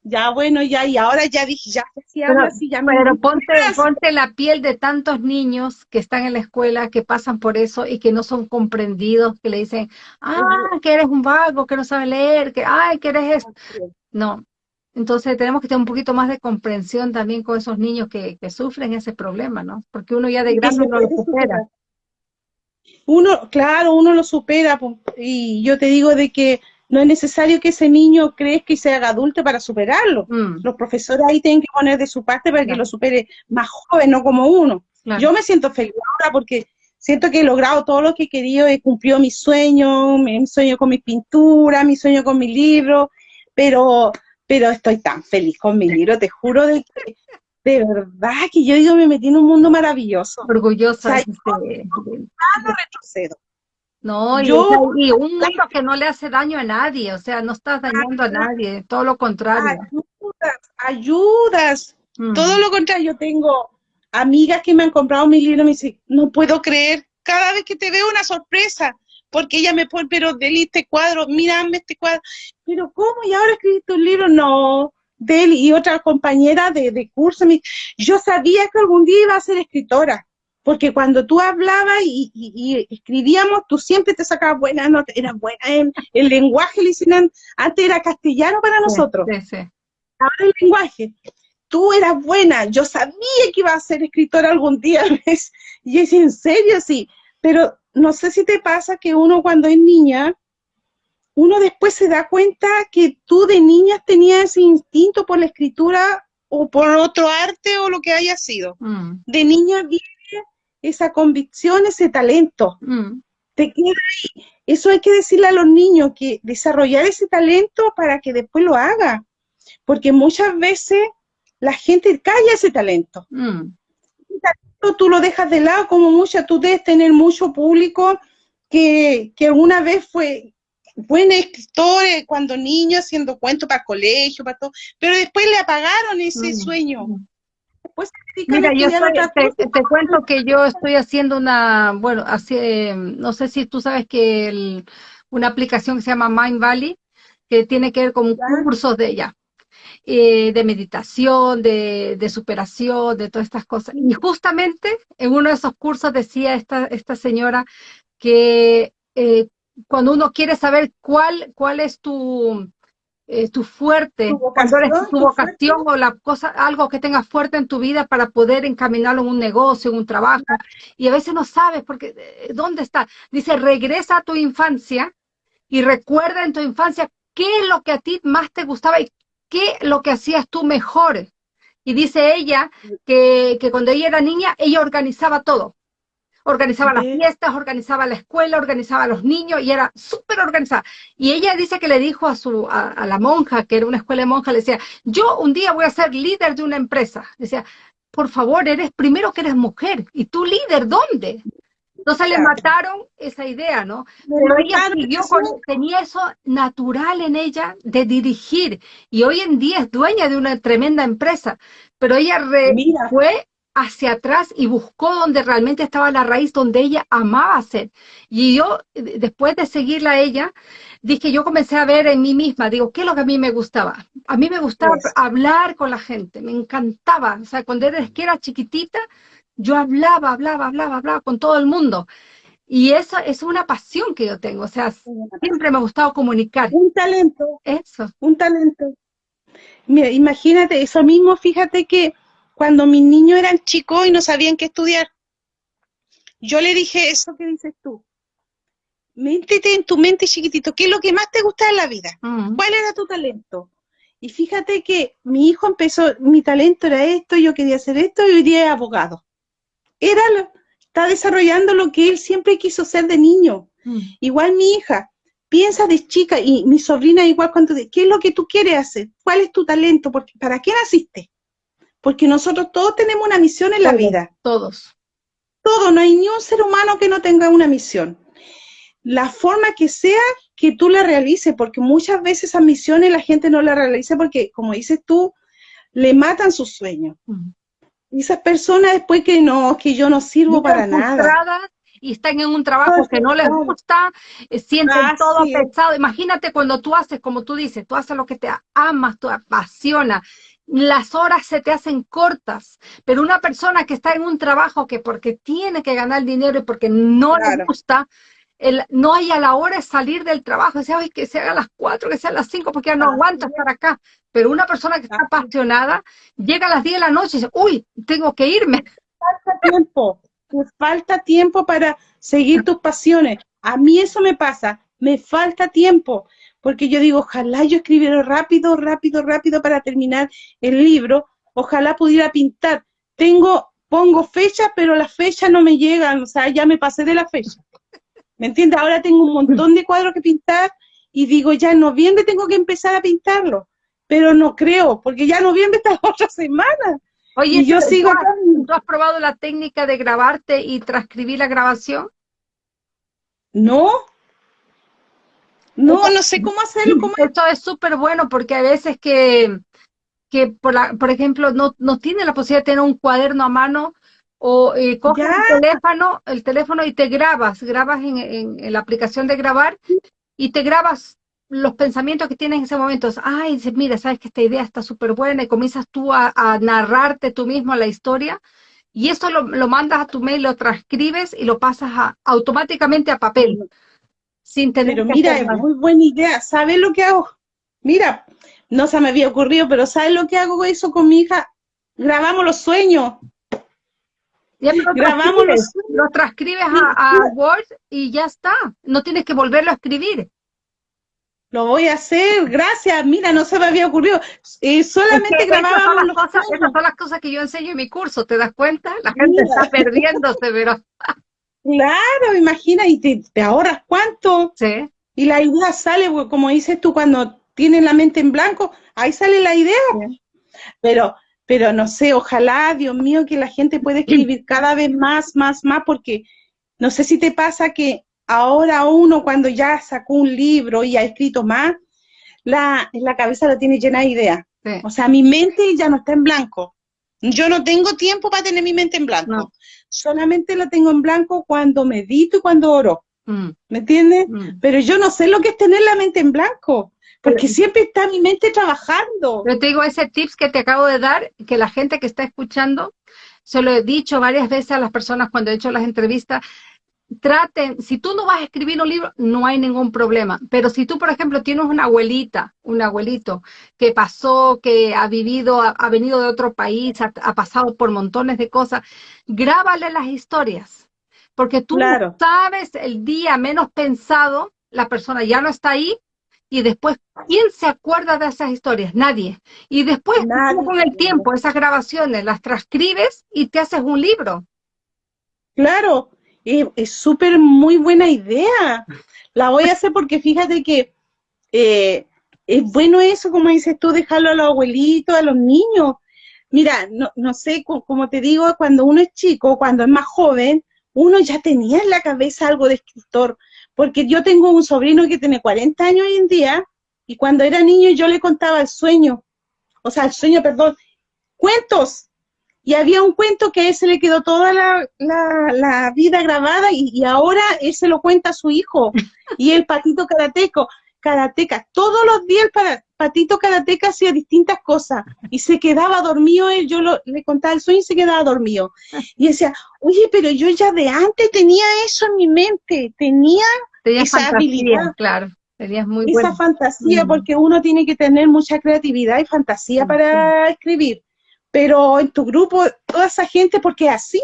ya bueno, ya, y ahora ya dije, ya si pero, así, ya Pero ponte, ponte la piel de tantos niños que están en la escuela, que pasan por eso y que no son comprendidos, que le dicen, ah, que eres un vago, que no sabe leer, que, ay, que eres esto. No. Entonces tenemos que tener un poquito más de comprensión también con esos niños que, que sufren ese problema, ¿no? Porque uno ya de grande no lo supera. Uno, claro, uno lo supera, y yo te digo de que no es necesario que ese niño crezca y se haga adulto para superarlo. Mm. Los profesores ahí tienen que poner de su parte para que lo supere más joven, no como uno. Yo me siento feliz ahora porque siento que he logrado todo lo que he querido, he cumplido mis sueños, mi sueño con mi pintura, mi sueño con mi libro, pero, pero estoy tan feliz con mi libro, te juro de que de verdad que yo digo me metí en un mundo maravilloso. Orgullosa. O no retrocedo. No, yo, y, un mundo que no le hace daño a nadie, o sea, no estás dañando a nadie, todo lo contrario. Ayudas, ayudas, mm. todo lo contrario. Yo tengo amigas que me han comprado mi libro y me dicen, no puedo creer, cada vez que te veo una sorpresa, porque ella me pone, pero Deli, este cuadro, mírame este cuadro, pero ¿cómo? ¿Y ahora escribiste un libro? No, Deli y otra compañera de, de curso, me, yo sabía que algún día iba a ser escritora, porque cuando tú hablabas y, escribíamos, tú siempre te sacabas buenas notas, eras buena en el lenguaje, antes era castellano para nosotros. Ahora el lenguaje. Tú eras buena, yo sabía que iba a ser escritora algún día, y es en serio, sí, pero no sé si te pasa que uno cuando es niña, uno después se da cuenta que tú de niña tenías ese instinto por la escritura o por otro arte o lo que haya sido. Mm. De niña esa convicción, ese talento. Mm. Te queda ahí. Eso hay que decirle a los niños, que desarrollar ese talento para que después lo haga. Porque muchas veces la gente calla ese talento. Mm. tú lo dejas de lado, como mucha, tú debes tener mucho público que, que alguna vez fue buen escritor cuando niño haciendo cuentos para colegio, para todo, pero después le apagaron ese mm. sueño. Mira, yo te, cuento que yo estoy haciendo una, bueno, así, no sé si tú sabes que una aplicación que se llama Mind Valley, que tiene que ver con cursos de ella, eh, de meditación, de, de, superación, de todas estas cosas. Y justamente en uno de esos cursos decía esta, esta señora que eh, cuando uno quiere saber cuál, cuál es tu, eh, tu fuerte, tu vocación, tu vocación o la cosa, algo que tengas fuerte en tu vida para poder encaminarlo en un negocio, en un trabajo. Y a veces no sabes porque eh, dónde está. Dice, regresa a tu infancia y recuerda en tu infancia qué es lo que a ti más te gustaba y qué es lo que hacías tú mejor. Y dice ella que, que cuando ella era niña, ella organizaba todo organizaba las fiestas, organizaba la escuela, organizaba a los niños y era súper organizada. Y ella dice que le dijo a, su, a, la monja, que era una escuela de monjas, le decía, yo un día voy a ser líder de una empresa. Decía, por favor, eres primero que eres mujer. ¿Y tú líder dónde? Entonces le mataron esa idea, ¿no? Pero ella siguió con, tenía eso natural en ella de dirigir. Y hoy en día es dueña de una tremenda empresa. Pero ella fue hacia atrás y buscó donde realmente estaba la raíz, donde ella amaba ser. Y yo, después de seguirla a ella, dije, yo comencé a ver en mí misma, digo, ¿qué es lo que a mí me gustaba? A mí me gustaba pues. hablar con la gente, me encantaba. O sea, cuando era, que era chiquitita, yo hablaba, hablaba, hablaba, hablaba con todo el mundo. Y eso es una pasión que yo tengo, o sea, siempre me ha gustado comunicar. Un talento. Eso. Un talento. Mira, imagínate, eso mismo, fíjate que cuando mis niños eran chicos y no sabían qué estudiar. Yo le dije eso que dices tú. Méntete en tu mente chiquitito, ¿qué es lo que más te gusta en la vida? Mm. ¿Cuál era tu talento? Y fíjate que mi hijo empezó, mi talento era esto, yo quería hacer esto y hoy día es abogado. Era está desarrollando lo que él siempre quiso ser de niño. Mm. Igual mi hija, piensa de chica y mi sobrina igual cuando, ¿qué es lo que tú quieres hacer? ¿Cuál es tu talento? Porque, ¿Para qué naciste? Porque nosotros todos tenemos una misión en la vida. Todos. Todos, no hay ni un ser humano que no tenga una misión. La forma que sea que tú la realices, porque muchas veces esas misiones la gente no la realiza porque, como dices tú, le matan sus sueños. Y esas personas después que no, que yo no sirvo para nada y están en un trabajo que no les gusta, eh, sienten todo pesado. Imagínate cuando tú haces, como tú dices, tú haces lo que te amas, te apasiona, las horas se te hacen cortas, pero una persona que está en un trabajo que porque tiene que ganar dinero y porque no le gusta, el, no hay a la hora de salir del trabajo, decía, que sea a las cuatro, que sea a las cinco, porque ya no aguanta estar acá. Pero una persona que está apasionada llega a las 10 de la noche y dice, uy, tengo que irme. Falta tiempo, falta tiempo para seguir tus pasiones. A mí eso me pasa, me falta tiempo porque yo digo, ojalá yo escribiera rápido, rápido, rápido para terminar el libro, ojalá pudiera pintar. Tengo, pongo fecha, pero las fechas no me llegan, o sea, ya me pasé de la fecha. ¿Me entiendes? Ahora tengo un montón de cuadros que pintar y digo, ya en noviembre tengo que empezar a pintarlo, pero no creo, porque ya en noviembre está la otra semana. Oye, yo sigo... ¿tú has probado la técnica de grabarte y transcribir la grabación? No, no, no sé cómo hacerlo. Esto es súper bueno porque a veces que, que por, la, por ejemplo, no, no tiene la posibilidad de tener un cuaderno a mano o eh, coges el teléfono, el teléfono y te grabas, grabas en, en, la aplicación de grabar y te grabas los pensamientos que tienes en ese momento. Ay, dices, mira, sabes que esta idea está súper buena y comienzas tú a, a narrarte tú mismo la historia y eso lo, mandas a tu mail, lo transcribes y lo pasas automáticamente a papel. Sin tener pero mira, es muy buena idea. ¿Sabes lo que hago? Mira, no se me había ocurrido, pero ¿sabes lo que hago eso con mi hija? Grabamos los sueños. Grabamos los, lo transcribes a, Word y ya está. No tienes que volverlo a escribir. Lo voy a hacer, gracias. Mira, no se me había ocurrido. Eh, solamente grabábamos los cosas, Esas son las cosas que yo enseño en mi curso, ¿te das cuenta? La gente está perdiéndose, pero... Claro, imagina, y te, ahorras cuánto. Sí. Y la idea sale, como dices tú, cuando tienes la mente en blanco, ahí sale la idea. Pero pero no sé, ojalá, Dios mío, que la gente pueda escribir cada vez más, más, más, porque no sé si te pasa que ahora uno cuando ya sacó un libro y ha escrito más, la, la cabeza la tiene llena de ideas. O sea, mi mente ya no está en blanco. Yo no tengo tiempo para tener mi mente en blanco. Solamente la tengo en blanco cuando medito y cuando oro. Mm. ¿Me entiendes? Mm. Pero yo no sé lo que es tener la mente en blanco porque siempre está mi mente trabajando. Yo te digo, ese tips que te acabo de dar, que la gente que está escuchando, se lo he dicho varias veces a las personas cuando he hecho las entrevistas, traten, si tú no vas a escribir un libro, no hay ningún problema, pero si tú, por ejemplo, tienes una abuelita, un abuelito que pasó, que ha vivido, ha, venido de otro país, ha, pasado por montones de cosas, grábale las historias, porque tú sabes el día menos pensado, la persona ya no está ahí, y después, ¿quién se acuerda de esas historias? Nadie. Y después, con el tiempo, esas grabaciones las transcribes y te haces un libro. Claro, es súper muy buena idea. La voy a hacer porque fíjate que eh, es bueno eso, como dices tú, dejarlo a los abuelitos, a los niños. Mira, no, no sé, como te digo, cuando uno es chico, cuando es más joven, uno ya tenía en la cabeza algo de escritor, porque yo tengo un sobrino que tiene 40 años hoy en día, y cuando era niño yo le contaba el sueño, o sea, el sueño, perdón, cuentos. Y había un cuento que a él se le quedó toda la, vida grabada y, ahora él se lo cuenta a su hijo. Y el patito karateco, karateca, todos los días el patito karateca hacía distintas cosas y se quedaba dormido él, yo le contaba el sueño y se quedaba dormido. Y decía, oye, pero yo ya de antes tenía eso en mi mente, tenía esa habilidad. Claro, tenías muy Esa fantasía, mm. porque uno tiene que tener mucha creatividad y fantasía mm, para escribir. Pero en tu grupo, toda esa gente, porque así,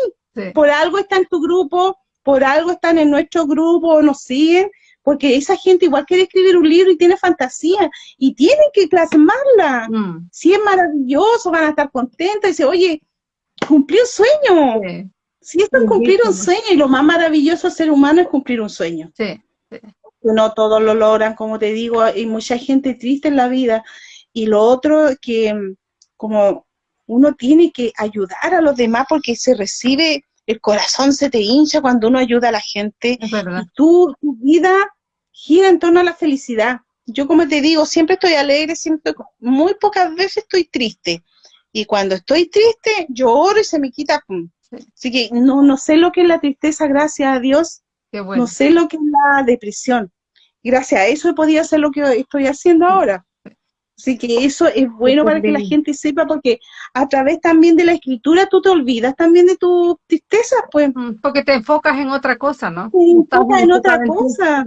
por algo está en tu grupo, por algo están en nuestro grupo, nos siguen, porque esa gente igual quiere escribir un libro y tiene fantasía, y tienen que plasmarla. Mm. Si es maravilloso, van a estar contentos, y dice, oye, cumplí un sueño. Si esto es cumplir un sueño, y lo más maravilloso ser humano es cumplir un sueño. Sí. No todos lo logran, como te digo, hay mucha gente triste en la vida. Y lo otro que como uno tiene que ayudar a los demás porque se recibe, el corazón se te hincha cuando uno ayuda a la gente. Es verdad. tu vida gira en torno a la felicidad. Yo como te digo, siempre estoy alegre, siempre, muy pocas veces estoy triste. Y cuando estoy triste, lloro y se me quita. Así que no, no sé lo que es la tristeza, gracias a Dios. No sé lo que es la depresión. Gracias a eso he podido hacer lo que estoy haciendo ahora. Así que eso es bueno para que la gente sepa, porque a través también de la escritura tú te olvidas también de tus tristezas, pues. Mm, porque te enfocas en otra cosa, ¿no? Te enfocas en otra cosa,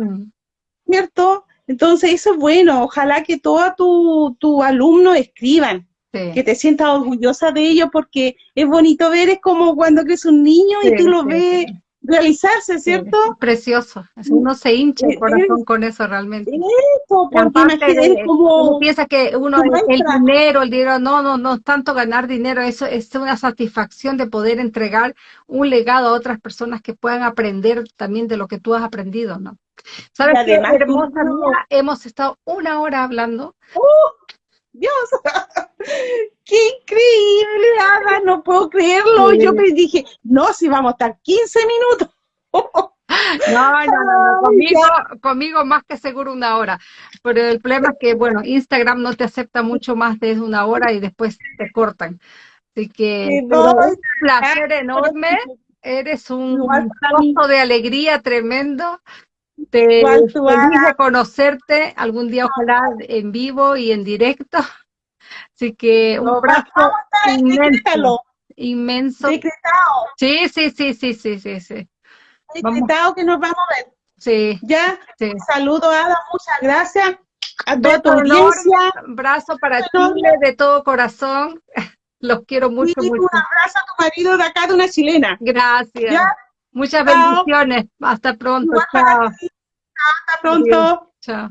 ¿cierto? Entonces eso es bueno, ojalá que todos tus tu alumnos escriban, que te sientas orgullosa de ellos, porque es bonito ver, es como cuando crees un niño y tú lo ves realizarse, ¿cierto? precioso. Uno se hincha el corazón con eso realmente. Eso, porque como... Uno piensa que uno, el, dinero, el dinero, no, no, no tanto ganar dinero, eso es una satisfacción de poder entregar un legado a otras personas que puedan aprender también de lo que tú has aprendido, ¿no? ¿Sabes qué, hermosa Hemos estado una hora hablando. ¡Uh! Dios, qué increíble, Ada, no puedo creerlo. Yo me dije, no, si vamos a estar 15 minutos. No, no, no, Conmigo, conmigo más que seguro una hora. Pero el problema es que, bueno, Instagram no te acepta mucho más de una hora y después te cortan. Así que un placer enorme. Eres un gozo de alegría tremendo. Te a conocerte algún día, ojalá en vivo y en directo. Así que un abrazo inmenso. Sí, sí, sí, sí, sí, sí, sí. Que nos vamos a ver. Sí. Ya. Sí. Saludo, Ada, muchas gracias. A toda tu audiencia. abrazo para Chile de todo corazón. Los quiero mucho, Y mucho. un abrazo a tu marido de acá, de una chilena. Gracias. Ya. Muchas bendiciones. Hasta pronto. Chao. Hasta pronto. Chao.